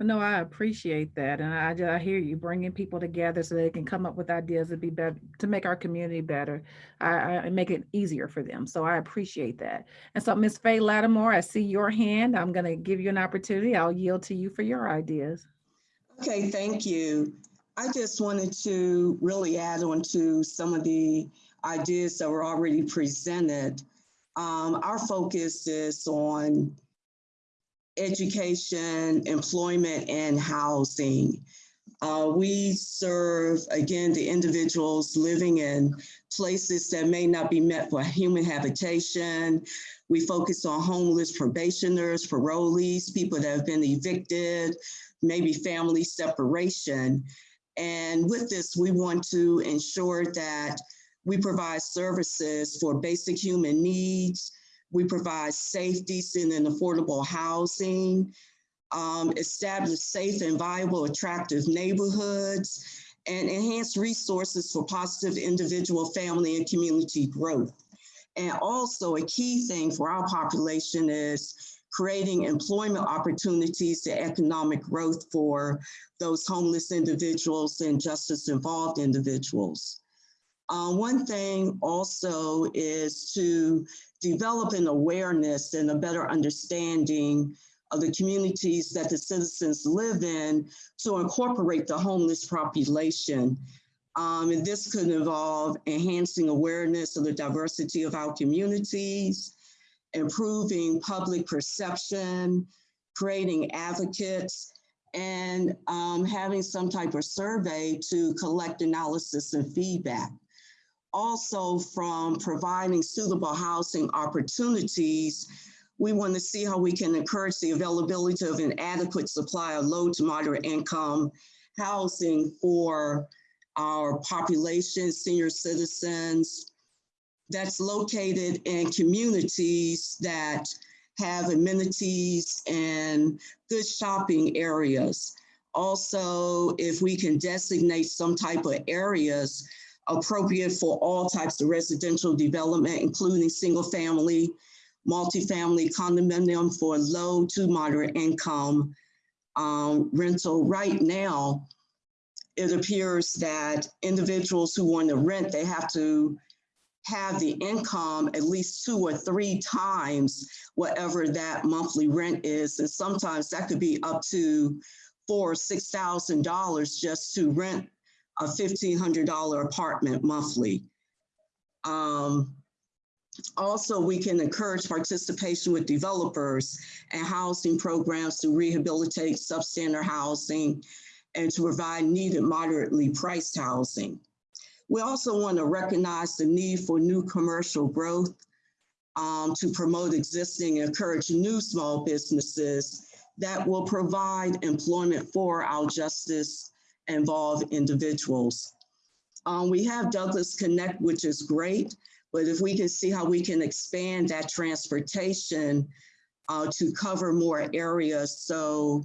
No, I appreciate that. And I, I hear you bringing people together so they can come up with ideas to be better, to make our community better, I, I make it easier for them. So I appreciate that. And so Ms. Faye Lattimore, I see your hand. I'm going to give you an opportunity. I'll yield to you for your ideas. Okay, thank you. I just wanted to really add on to some of the ideas that were already presented. Um, our focus is on education, employment, and housing. Uh, we serve, again, the individuals living in places that may not be met for human habitation. We focus on homeless probationers, parolees, people that have been evicted, maybe family separation. And with this, we want to ensure that we provide services for basic human needs, we provide safe, decent, and affordable housing, um, establish safe and viable, attractive neighborhoods, and enhance resources for positive individual, family, and community growth. And also a key thing for our population is creating employment opportunities and economic growth for those homeless individuals and justice involved individuals. Uh, one thing also is to develop an awareness and a better understanding of the communities that the citizens live in to incorporate the homeless population. Um, and this could involve enhancing awareness of the diversity of our communities, improving public perception, creating advocates, and um, having some type of survey to collect analysis and feedback. Also from providing suitable housing opportunities, we want to see how we can encourage the availability of an adequate supply of low to moderate income housing for our population, senior citizens, that's located in communities that have amenities and good shopping areas. Also, if we can designate some type of areas appropriate for all types of residential development, including single family, multifamily condominium for low to moderate income um, rental. Right now, it appears that individuals who want to rent, they have to have the income at least two or three times whatever that monthly rent is. And sometimes that could be up to four or six thousand dollars just to rent a fifteen hundred dollar apartment monthly. Um, also, we can encourage participation with developers and housing programs to rehabilitate substandard housing and to provide needed moderately priced housing. We also want to recognize the need for new commercial growth um, to promote existing and encourage new small businesses that will provide employment for our justice involved individuals. Um, we have Douglas Connect, which is great, but if we can see how we can expand that transportation uh, to cover more areas so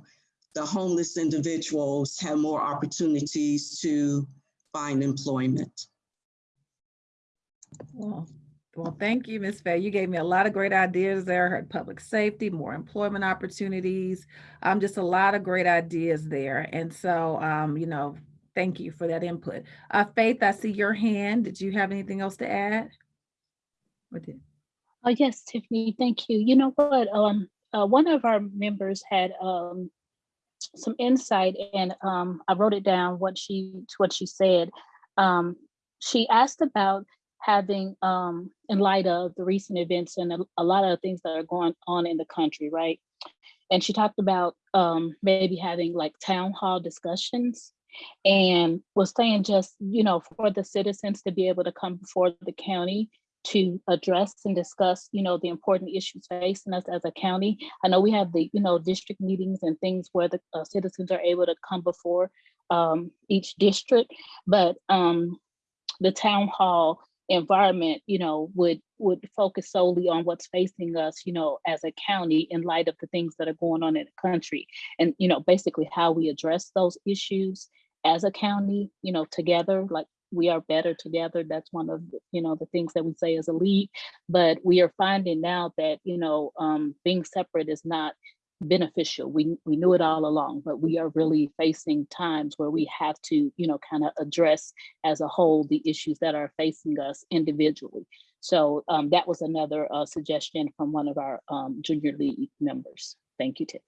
the homeless individuals have more opportunities to find employment. Well, well, thank you, Ms. Faye. You gave me a lot of great ideas there. Heard public safety, more employment opportunities, um, just a lot of great ideas there. And so, um, you know, thank you for that input. Uh, Faith, I see your hand. Did you have anything else to add? Or did- Oh, yes, Tiffany, thank you. You know what? Um, uh, one of our members had um, some insight and um, I wrote it down what she what she said. Um, she asked about having um, in light of the recent events and a, a lot of things that are going on in the country, right? And she talked about um, maybe having like town hall discussions and was saying just, you know, for the citizens to be able to come before the county to address and discuss, you know, the important issues facing us as a county. I know we have the, you know, district meetings and things where the uh, citizens are able to come before um, each district, but um, the town hall environment, you know, would would focus solely on what's facing us, you know, as a county in light of the things that are going on in the country, and you know, basically how we address those issues as a county, you know, together, like we are better together. That's one of the, you know the things that we say as a league. But we are finding now that you know um, being separate is not beneficial. We we knew it all along, but we are really facing times where we have to you know kind of address as a whole the issues that are facing us individually. So um, that was another uh, suggestion from one of our um, junior league members. Thank you, Tiff.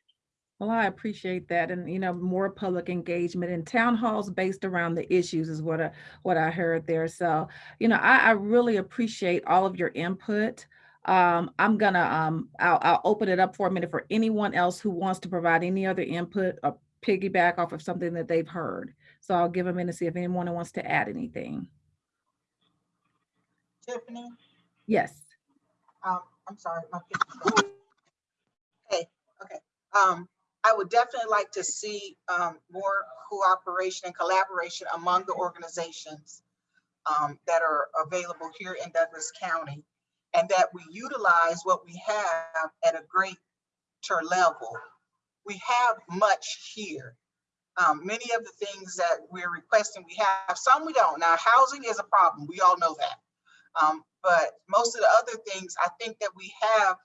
Well, I appreciate that. And, you know, more public engagement and town halls based around the issues is what I, what I heard there. So, you know, I, I really appreciate all of your input. Um, I'm gonna, um, I'll, I'll open it up for a minute for anyone else who wants to provide any other input or piggyback off of something that they've heard. So I'll give a minute to see if anyone wants to add anything. Tiffany, Yes. um, I'm sorry. my picture's. Okay, okay. Um, I would definitely like to see, um, more cooperation and collaboration among the organizations um, that are available here in Douglas County and that we utilize what we have at a greater level. We have much here. Um, many of the things that we're requesting, we have, some we don't. Now, housing is a problem. We all know that. Um, but most of the other things, I think that we have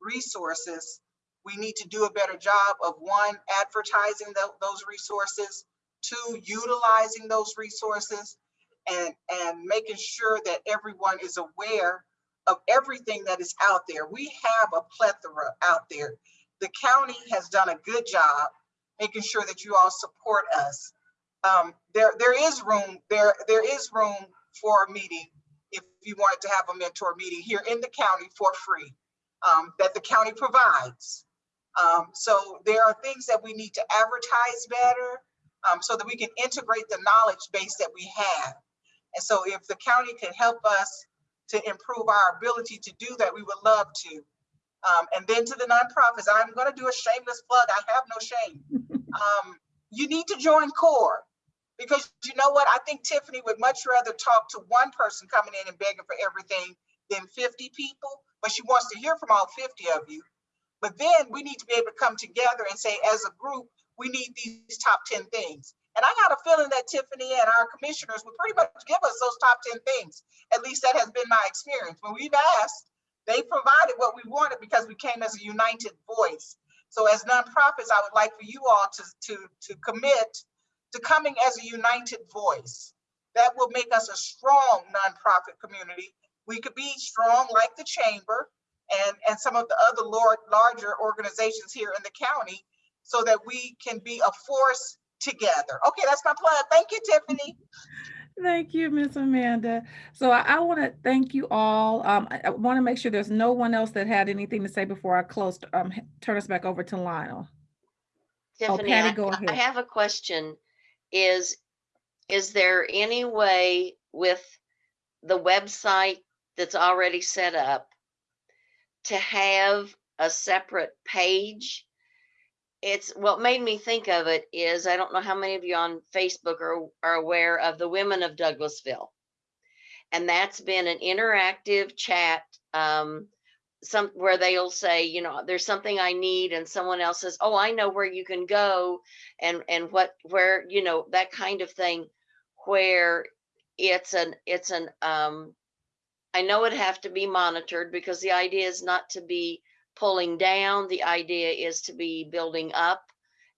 resources. We need to do a better job of one, advertising tho- those resources, two, utilizing those resources, and, and making sure that everyone is aware of everything that is out there. We have a plethora out there. The county has done a good job making sure that you all support us. Um, there, there is room, there, there is room for a meeting if you wanted to have a mentor meeting here in the county for free, um, that the county provides. Um, so there are things that we need to advertise better um, so that we can integrate the knowledge base that we have. And so if the county can help us to improve our ability to do that, we would love to. Um, and then to the nonprofits, I'm going to do a shameless plug. I have no shame. Um, you need to join CORE because you know what? I think Tiffany would much rather talk to one person coming in and begging for everything than 50 people, but she wants to hear from all 50 of you. But then we need to be able to come together and say, as a group, we need these top 10 things. And I got a feeling that Tiffany and our commissioners would pretty much give us those top 10 things. At least that has been my experience. When we've asked, they provided what we wanted because we came as a united voice. So as nonprofits, I would like for you all to, to, to commit to coming as a united voice. That will make us a strong nonprofit community. We could be strong like the chamber and, and some of the other lord, larger organizations here in the county so that we can be a force together. Okay, that's my plug. Thank you, Tiffany. Thank you, Miss Amanda. So I, I want to thank you all. Um, I, I want to make sure there's no one else that had anything to say before I close, um, turn us back over to Lionel. Tiffany, Patty, I, go I have a question. Is, is there any way with the website that's already set up to have a separate page? It's, what made me think of it is, I don't know how many of you on Facebook are, are aware of the Women of Douglasville. And that's been an interactive chat, um, some, where they'll say, you know, there's something I need and someone else says, oh, I know where you can go and, and what, where, you know, that kind of thing, where it's an, it's an, um, I know it have to be monitored because the idea is not to be pulling down. The idea is to be building up.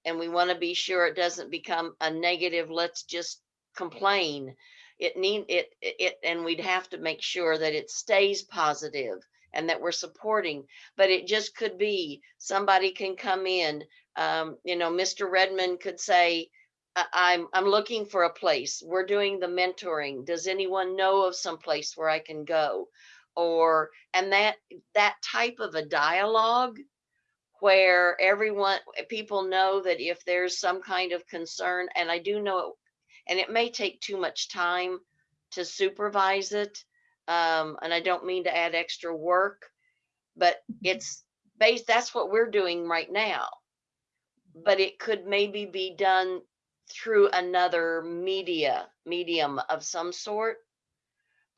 And we want to be sure it doesn't become a negative, let's just complain. It need it, it, and we'd have to make sure that it stays positive and that we're supporting, but it just could be somebody can come in. Um, you know, Mr. Redmond could say, I- I'm, I'm looking for a place. We're doing the mentoring. Does anyone know of some place where I can go? Or, and that, that type of a dialogue where everyone, people know that if there's some kind of concern, and I do know, it, and it may take too much time to supervise it. Um, and I don't mean to add extra work, but it's based, that's what we're doing right now. But it could maybe be done through another media, medium of some sort.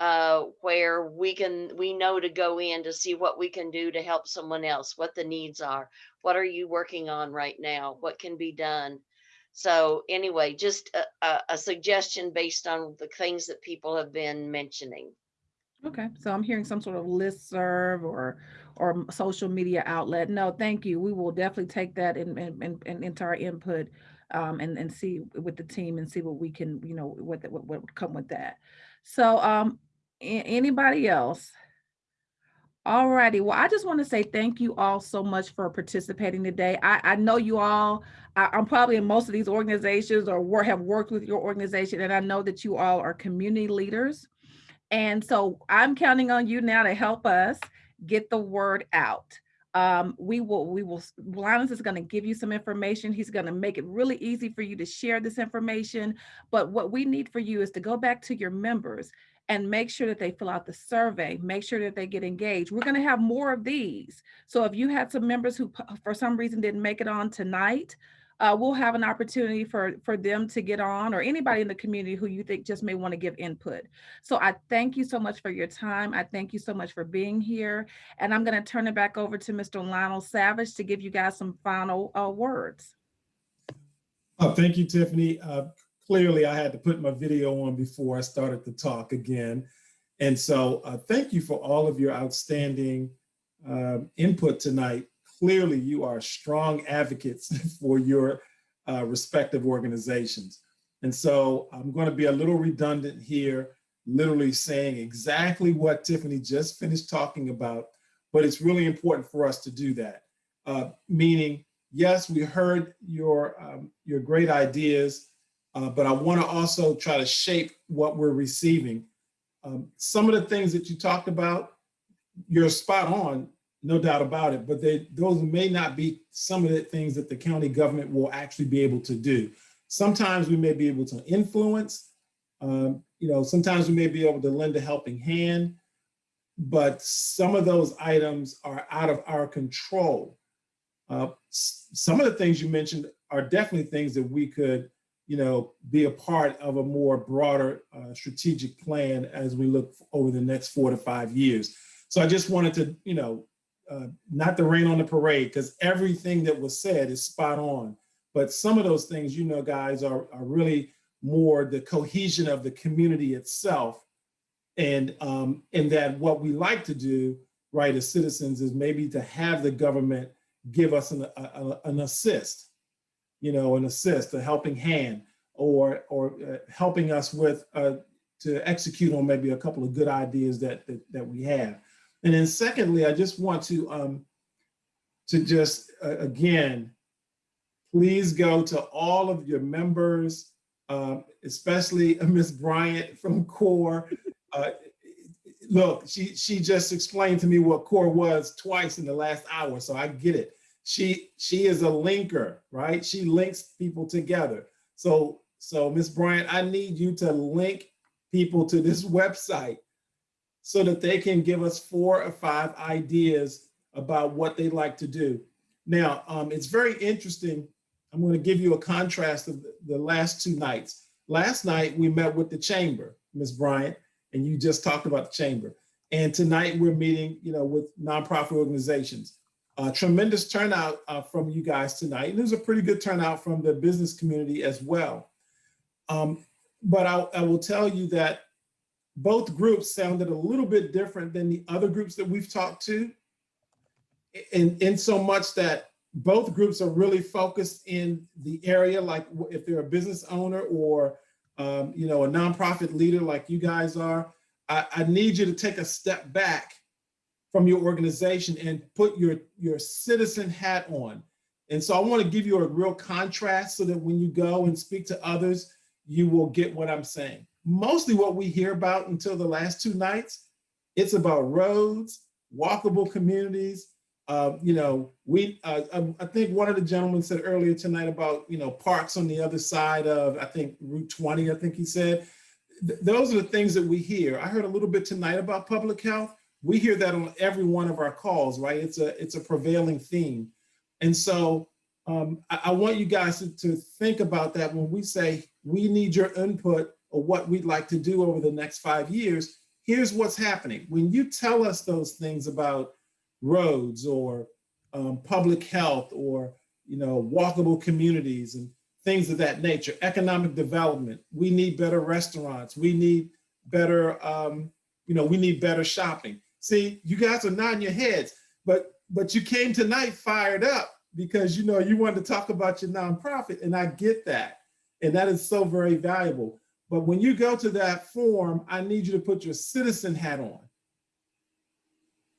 Uh, where we can, we know to go in to see what we can do to help someone else, what the needs are. What are you working on right now? What can be done? So anyway, just a, a, suggestion based on the things that people have been mentioning. Okay, so I'm hearing some sort of listserv or, or social media outlet. No, thank you. We will definitely take that and, and, and, and into our input um, and, and see with the team and see what we can, you know, what, the- what, what would come with that. So, um, anybody else? All righty. Well, I just want to say thank you all so much for participating today. I, I know you all, I, I'm probably in most of these organizations or have worked with your organization, and I know that you all are community leaders. And so I'm counting on you now to help us get the word out. Um, we will, we will, Linus is going to give you some information. He's going to make it really easy for you to share this information. But what we need for you is to go back to your members and make sure that they fill out the survey, make sure that they get engaged. We're going to have more of these. So if you had some members who for some reason didn't make it on tonight, uh, we'll have an opportunity for, for them to get on or anybody in the community who you think just may want to give input. So I thank you so much for your time. I thank you so much for being here. And I'm going to turn it back over to Mr. Lionel Savage to give you guys some final uh, words. Oh, thank you, Tiffany. Uh, clearly, I had to put my video on before I started to talk again. And so uh, thank you for all of your outstanding um, input tonight. Clearly, you are strong advocates for your uh, respective organizations. And so I'm going to be a little redundant here, literally saying exactly what Tiffany just finished talking about, but it's really important for us to do that. Uh, meaning, yes, we heard your, um, your great ideas, uh, but I want to also try to shape what we're receiving. Um, some of the things that you talked about, you're spot on, no doubt about it, but they, those may not be some of the things that the county government will actually be able to do. Sometimes we may be able to influence, um, you know, sometimes we may be able to lend a helping hand, but some of those items are out of our control. Uh, some of the things you mentioned are definitely things that we could, you know, be a part of a more broader uh, strategic plan as we look over the next four to five years. So I just wanted to, you know, uh, not the rain on the parade because everything that was said is spot on. But some of those things, you know, guys, are, are really more the cohesion of the community itself. And, um, and that what we like to do, right, as citizens is maybe to have the government give us an, a- a- an assist, you know, an assist, a helping hand, or, or uh, helping us with, uh, to execute on maybe a couple of good ideas that, that, that we have. And then secondly, I just want to, um, to just, uh, again, please go to all of your members, um, especially Ms. Bryant from CORE. Uh, look, she, she just explained to me what CORE was twice in the last hour, so I get it. She, she is a linker, right? She links people together. So, so Ms. Bryant, I need you to link people to this website so that they can give us four or five ideas about what they like to do. Now, um, it's very interesting. I'm going to give you a contrast of the, last two nights. Last night, we met with the chamber, Ms. Bryant, and you just talked about the chamber. And tonight, we're meeting, you know, with nonprofit organizations. Uh, tremendous turnout uh, from you guys tonight. And there's a pretty good turnout from the business community as well. Um, but I, I will tell you that both groups sounded a little bit different than the other groups that we've talked to. In, in so much that both groups are really focused in the area, like if they're a business owner or um, you know, a nonprofit leader like you guys are, I, I need you to take a step back from your organization and put your, your citizen hat on. And so I want to give you a real contrast so that when you go and speak to others, you will get what I'm saying. Mostly what we hear about until the last two nights, it's about roads, walkable communities. Uh, you know, we, uh, I, I think one of the gentlemen said earlier tonight about, you know, parks on the other side of, I think Route 20, I think he said. Th those are the things that we hear. I heard a little bit tonight about public health. We hear that on every one of our calls, right? It's a, it's a prevailing theme. And so um, I, I want you guys to, to think about that when we say we need your input or what we'd like to do over the next five years. Here's what's happening. When you tell us those things about roads or um, public health or you know walkable communities and things of that nature, economic development, we need better restaurants, we need better, um, you know, we need better shopping. See, you guys are nodding your heads, but but you came tonight fired up because you know you wanted to talk about your nonprofit, and I get that, and that is so very valuable. But when you go to that form, I need you to put your citizen hat on.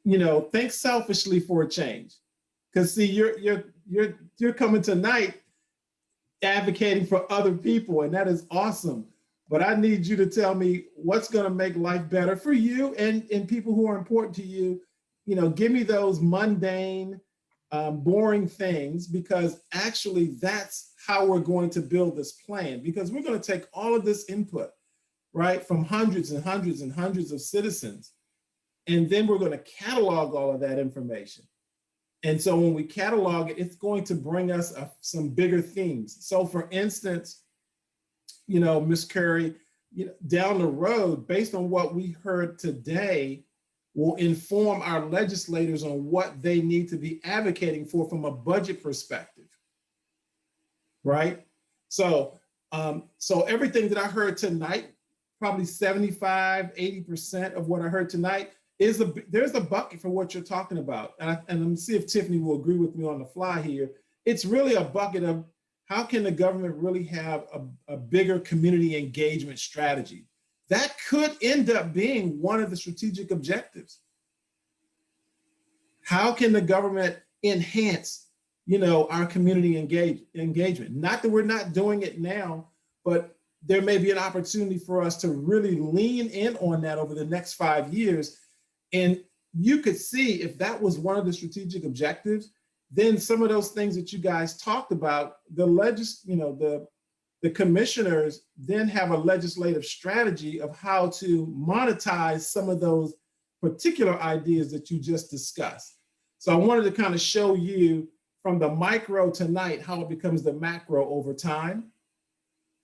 You know, think selfishly for a change, because see, you're you're you're you're coming tonight advocating for other people, and that is awesome. But I need you to tell me what's going to make life better for you and and people who are important to you. You know, give me those mundane, um, boring things because actually that's how we're going to build this plan because we're going to take all of this input, right, from hundreds and hundreds and hundreds of citizens. And then we're going to catalog all of that information. And so when we catalog it, it's going to bring us a, some bigger themes. So for instance, you know, Ms. Curry, you know, down the road, based on what we heard today, will inform our legislators on what they need to be advocating for from a budget perspective, right? So, um, so everything that I heard tonight, probably 75, 80% of what I heard tonight is a, there's a bucket for what you're talking about. And, I, and let me see if Tiffany will agree with me on the fly here. It's really a bucket of how can the government really have a, a bigger community engagement strategy? That could end up being one of the strategic objectives. How can the government enhance, you know, our community engage, engagement? Not that we're not doing it now, but there may be an opportunity for us to really lean in on that over the next five years. And you could see if that was one of the strategic objectives, then some of those things that you guys talked about, the legis, you know, the the commissioners then have a legislative strategy of how to monetize some of those particular ideas that you just discussed. So I wanted to kind of show you from the micro tonight how it becomes the macro over time.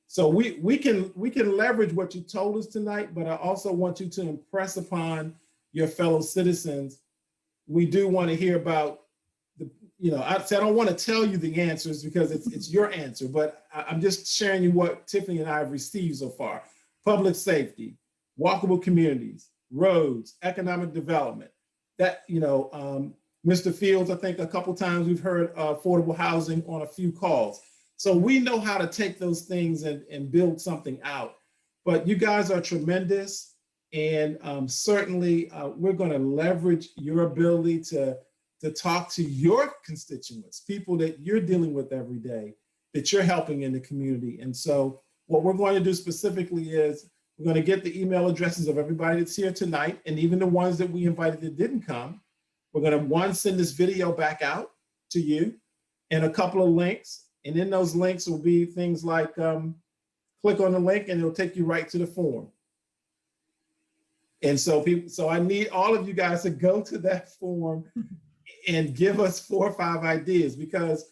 So we we can we can leverage what you told us tonight, but I also want you to impress upon your fellow citizens. We do want to hear about the you know, I said I don't want to tell you the answers because it's it's your answer, but I, I'm just sharing you what Tiffany and I have received so far. Public safety, walkable communities, roads, economic development. That, you know, um, Mr. Fields, I think a couple times we've heard uh, affordable housing on a few calls. So we know how to take those things and, and build something out. But you guys are tremendous. And um, certainly uh, we're going to leverage your ability to, to talk to your constituents, people that you're dealing with every day, that you're helping in the community. And so what we're going to do specifically is we're going to get the email addresses of everybody that's here tonight, and even the ones that we invited that didn't come. We're going to, one, send this video back out to you and a couple of links. And in those links will be things like um, click on the link and it'll take you right to the form. And so people, so I need all of you guys to go to that form and give us four or five ideas because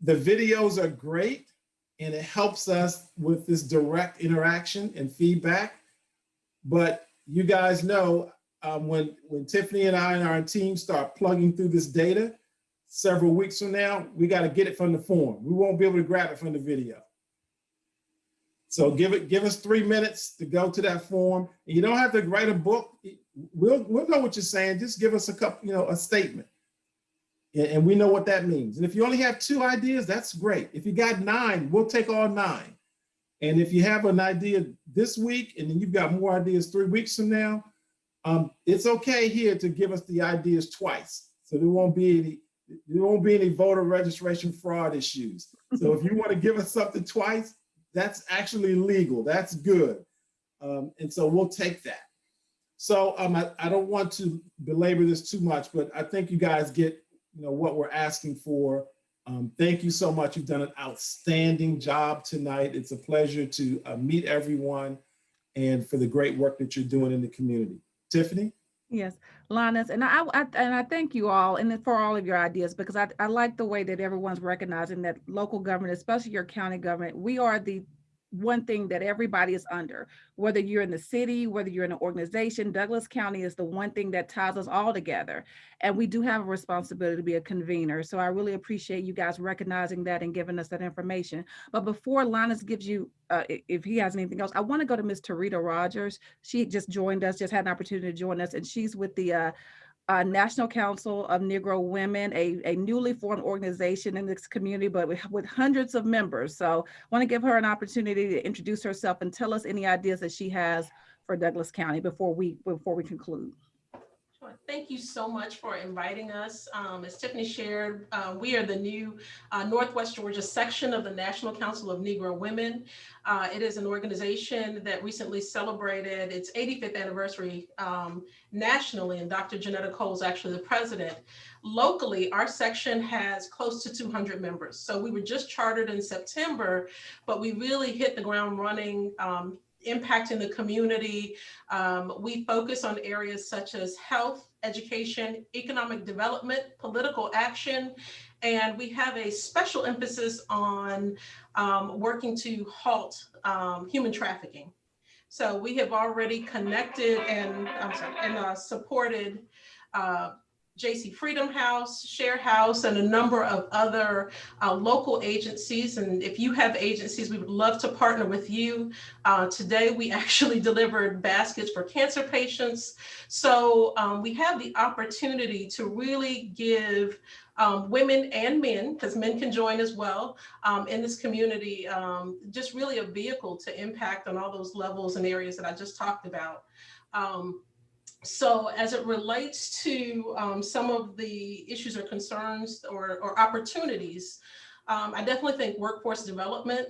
the videos are great and it helps us with this direct interaction and feedback. But you guys know um, when, when Tiffany and I and our team start plugging through this data several weeks from now, we got to get it from the form. We won't be able to grab it from the video. So give it, give us three minutes to go to that form. And you don't have to write a book. We'll, we'll know what you're saying. Just give us a couple, you know, a statement. And, and we know what that means. And if you only have two ideas, that's great. If you got nine, we'll take all nine. And if you have an idea this week and then you've got more ideas three weeks from now, um, it's okay here to give us the ideas twice. So there won't be any, there won't be any voter registration fraud issues. So if you want to give us something twice, that's actually legal. That's good. Um, and so we'll take that. So um, I, I don't want to belabor this too much, but I think you guys get you know what we're asking for. Um, thank you so much. You've done an outstanding job tonight. It's a pleasure to uh, meet everyone and for the great work that you're doing in the community. Tiffany? Yes, Linus, and I, I and I thank you all and for all of your ideas because I, I like the way that everyone's recognizing that local government, especially your county government, we are the one thing that everybody is under, whether you're in the city, whether you're in an organization, Douglas County is the one thing that ties us all together. And we do have a responsibility to be a convener. So I really appreciate you guys recognizing that and giving us that information. But before Linus gives you, uh, if he has anything else, I want to go to Ms. Tarita Rogers. She just joined us, just had an opportunity to join us, and she's with the uh, uh, National Council of Negro Women, a, a newly formed organization in this community, but with, with hundreds of members. So I want to give her an opportunity to introduce herself and tell us any ideas that she has for Douglas County before we before we conclude. Thank you so much for inviting us. Um, as Tiffany shared, uh, we are the new uh, Northwest Georgia section of the National Council of Negro Women. Uh, it is an organization that recently celebrated its 85th anniversary um, nationally, and Dr. Johnnetta Cole is actually the president. Locally, our section has close to 200 members. So we were just chartered in September, but we really hit the ground running um, impacting the community. Um, we focus on areas such as health, education, economic development, political action, and we have a special emphasis on um, working to halt um, human trafficking. So we have already connected and, sorry, and uh, supported uh, JC Freedom House, Share House, and a number of other uh, local agencies. And if you have agencies, we would love to partner with you. Uh, today, we actually delivered baskets for cancer patients. So um, we have the opportunity to really give um, women and men, because men can join as well, um, in this community, um, just really a vehicle to impact on all those levels and areas that I just talked about. So as it relates to um, some of the issues or concerns or, or opportunities, um, I definitely think workforce development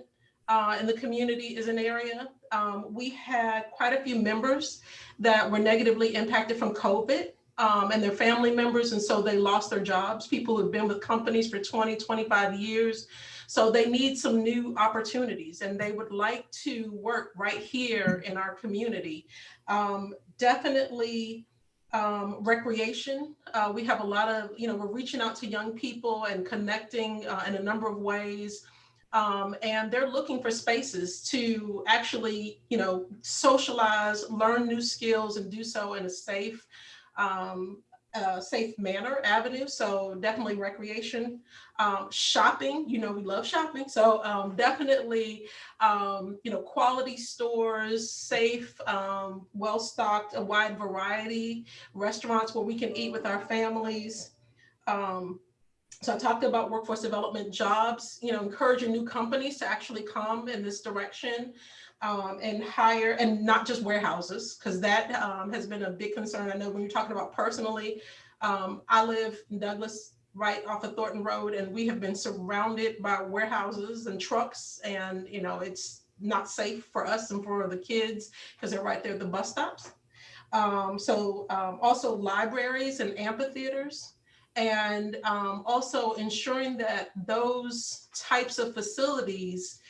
uh, in the community is an area. Um, we had quite a few members that were negatively impacted from COVID um, and their family members, and so they lost their jobs. People who've been with companies for 20, 25 years. So they need some new opportunities and they would like to work right here in our community. Um, definitely um, recreation. Uh, we have a lot of, you know, we're reaching out to young people and connecting uh, in a number of ways. Um, and they're looking for spaces to actually, you know, socialize, learn new skills and do so in a safe, um, safe manner avenue. So definitely recreation, um, shopping, you know, we love shopping. So um, definitely, um, you know, quality stores, safe, um, well-stocked, a wide variety, restaurants where we can eat with our families. Um, so I talked about workforce development jobs, you know, encouraging new companies to actually come in this direction um, and hire, and not just warehouses, because that um, has been a big concern. I know when you're talking about personally, um, I live in Douglas, right off of Thornton Road, and we have been surrounded by warehouses and trucks, and you know, it's not safe for us and for the kids because they're right there at the bus stops. Um, so um, also libraries and amphitheaters and um, also ensuring that those types of facilities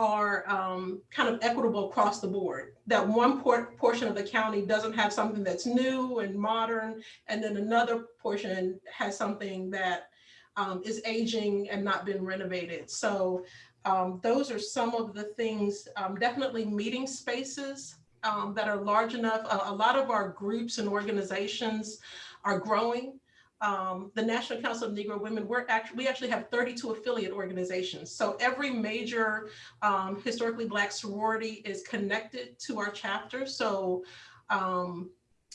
are um, kind of equitable across the board. That one por portion of the county doesn't have something that's new and modern, and then another portion has something that um, is aging and not been renovated. So um, those are some of the things, um, definitely meeting spaces um, that are large enough. A, a lot of our groups and organizations are growing. Um, the National Council of Negro Women, we're actually, we actually have 32 affiliate organizations. So every major um, historically Black sorority is connected to our chapter. So um,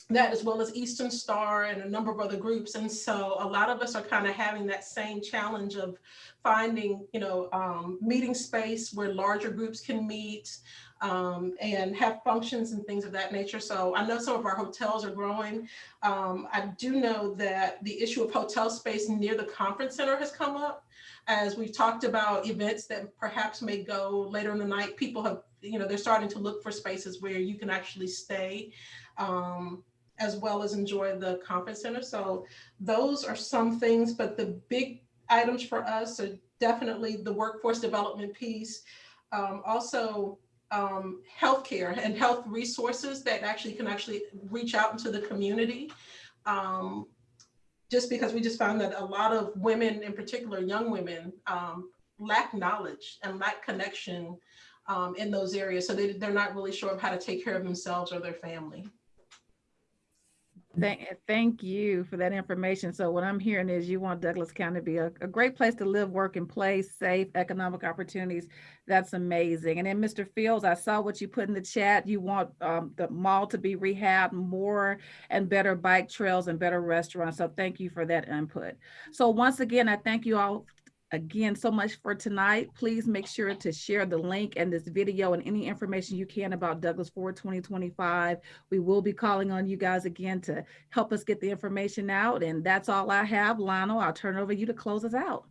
that as well as Eastern Star and a number of other groups. And so a lot of us are kind of having that same challenge of finding, you know, um, meeting space where larger groups can meet, um, and have functions and things of that nature. So I know some of our hotels are growing. Um, I do know that the issue of hotel space near the conference center has come up. As we've talked about events that perhaps may go later in the night, people have, you know, they're starting to look for spaces where you can actually stay um, as well as enjoy the conference center. So those are some things, but the big items for us are definitely the workforce development piece. Um, also, um, healthcare and health resources that actually can actually reach out into the community. Um, just because we just found that a lot of women, in particular young women, um, lack knowledge and lack connection um, in those areas. So they, they're not really sure of how to take care of themselves or their family. Thank, thank you for that information. So what I'm hearing is you want Douglas County to be a, a great place to live, work, and play, safe economic opportunities. That's amazing. And then Mr. Fields, I saw what you put in the chat. You want um, the mall to be rehabbed, more and better bike trails and better restaurants. So thank you for that input. So once again, I thank you all again so much for tonight. Please make sure to share the link and this video and any information you can about Douglas Forward 2025. We will be calling on you guys again to help us get the information out. And that's all I have. Lionel, I'll turn over to you to close us out.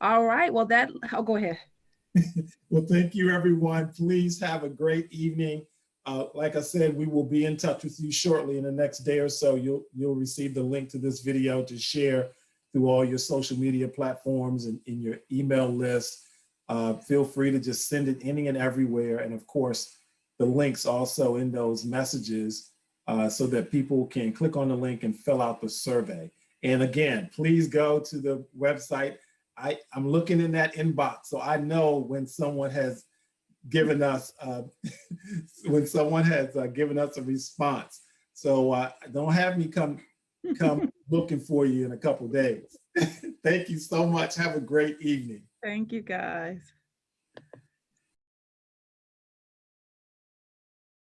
All right, well that, I'll go ahead. well, thank you everyone. Please have a great evening. Uh, like I said, we will be in touch with you shortly in the next day or so. You'll, you'll receive the link to this video to share through all your social media platforms and in your email list. Uh, feel free to just send it any and everywhere. And of course, the links also in those messages uh, so that people can click on the link and fill out the survey. And again, please go to the website. I, I'm looking in that inbox, so I know when someone has given us, uh, when someone has uh, given us a response. So uh, don't have me come come looking for you in a couple days. Thank you so much. Have a great evening. Thank you, guys.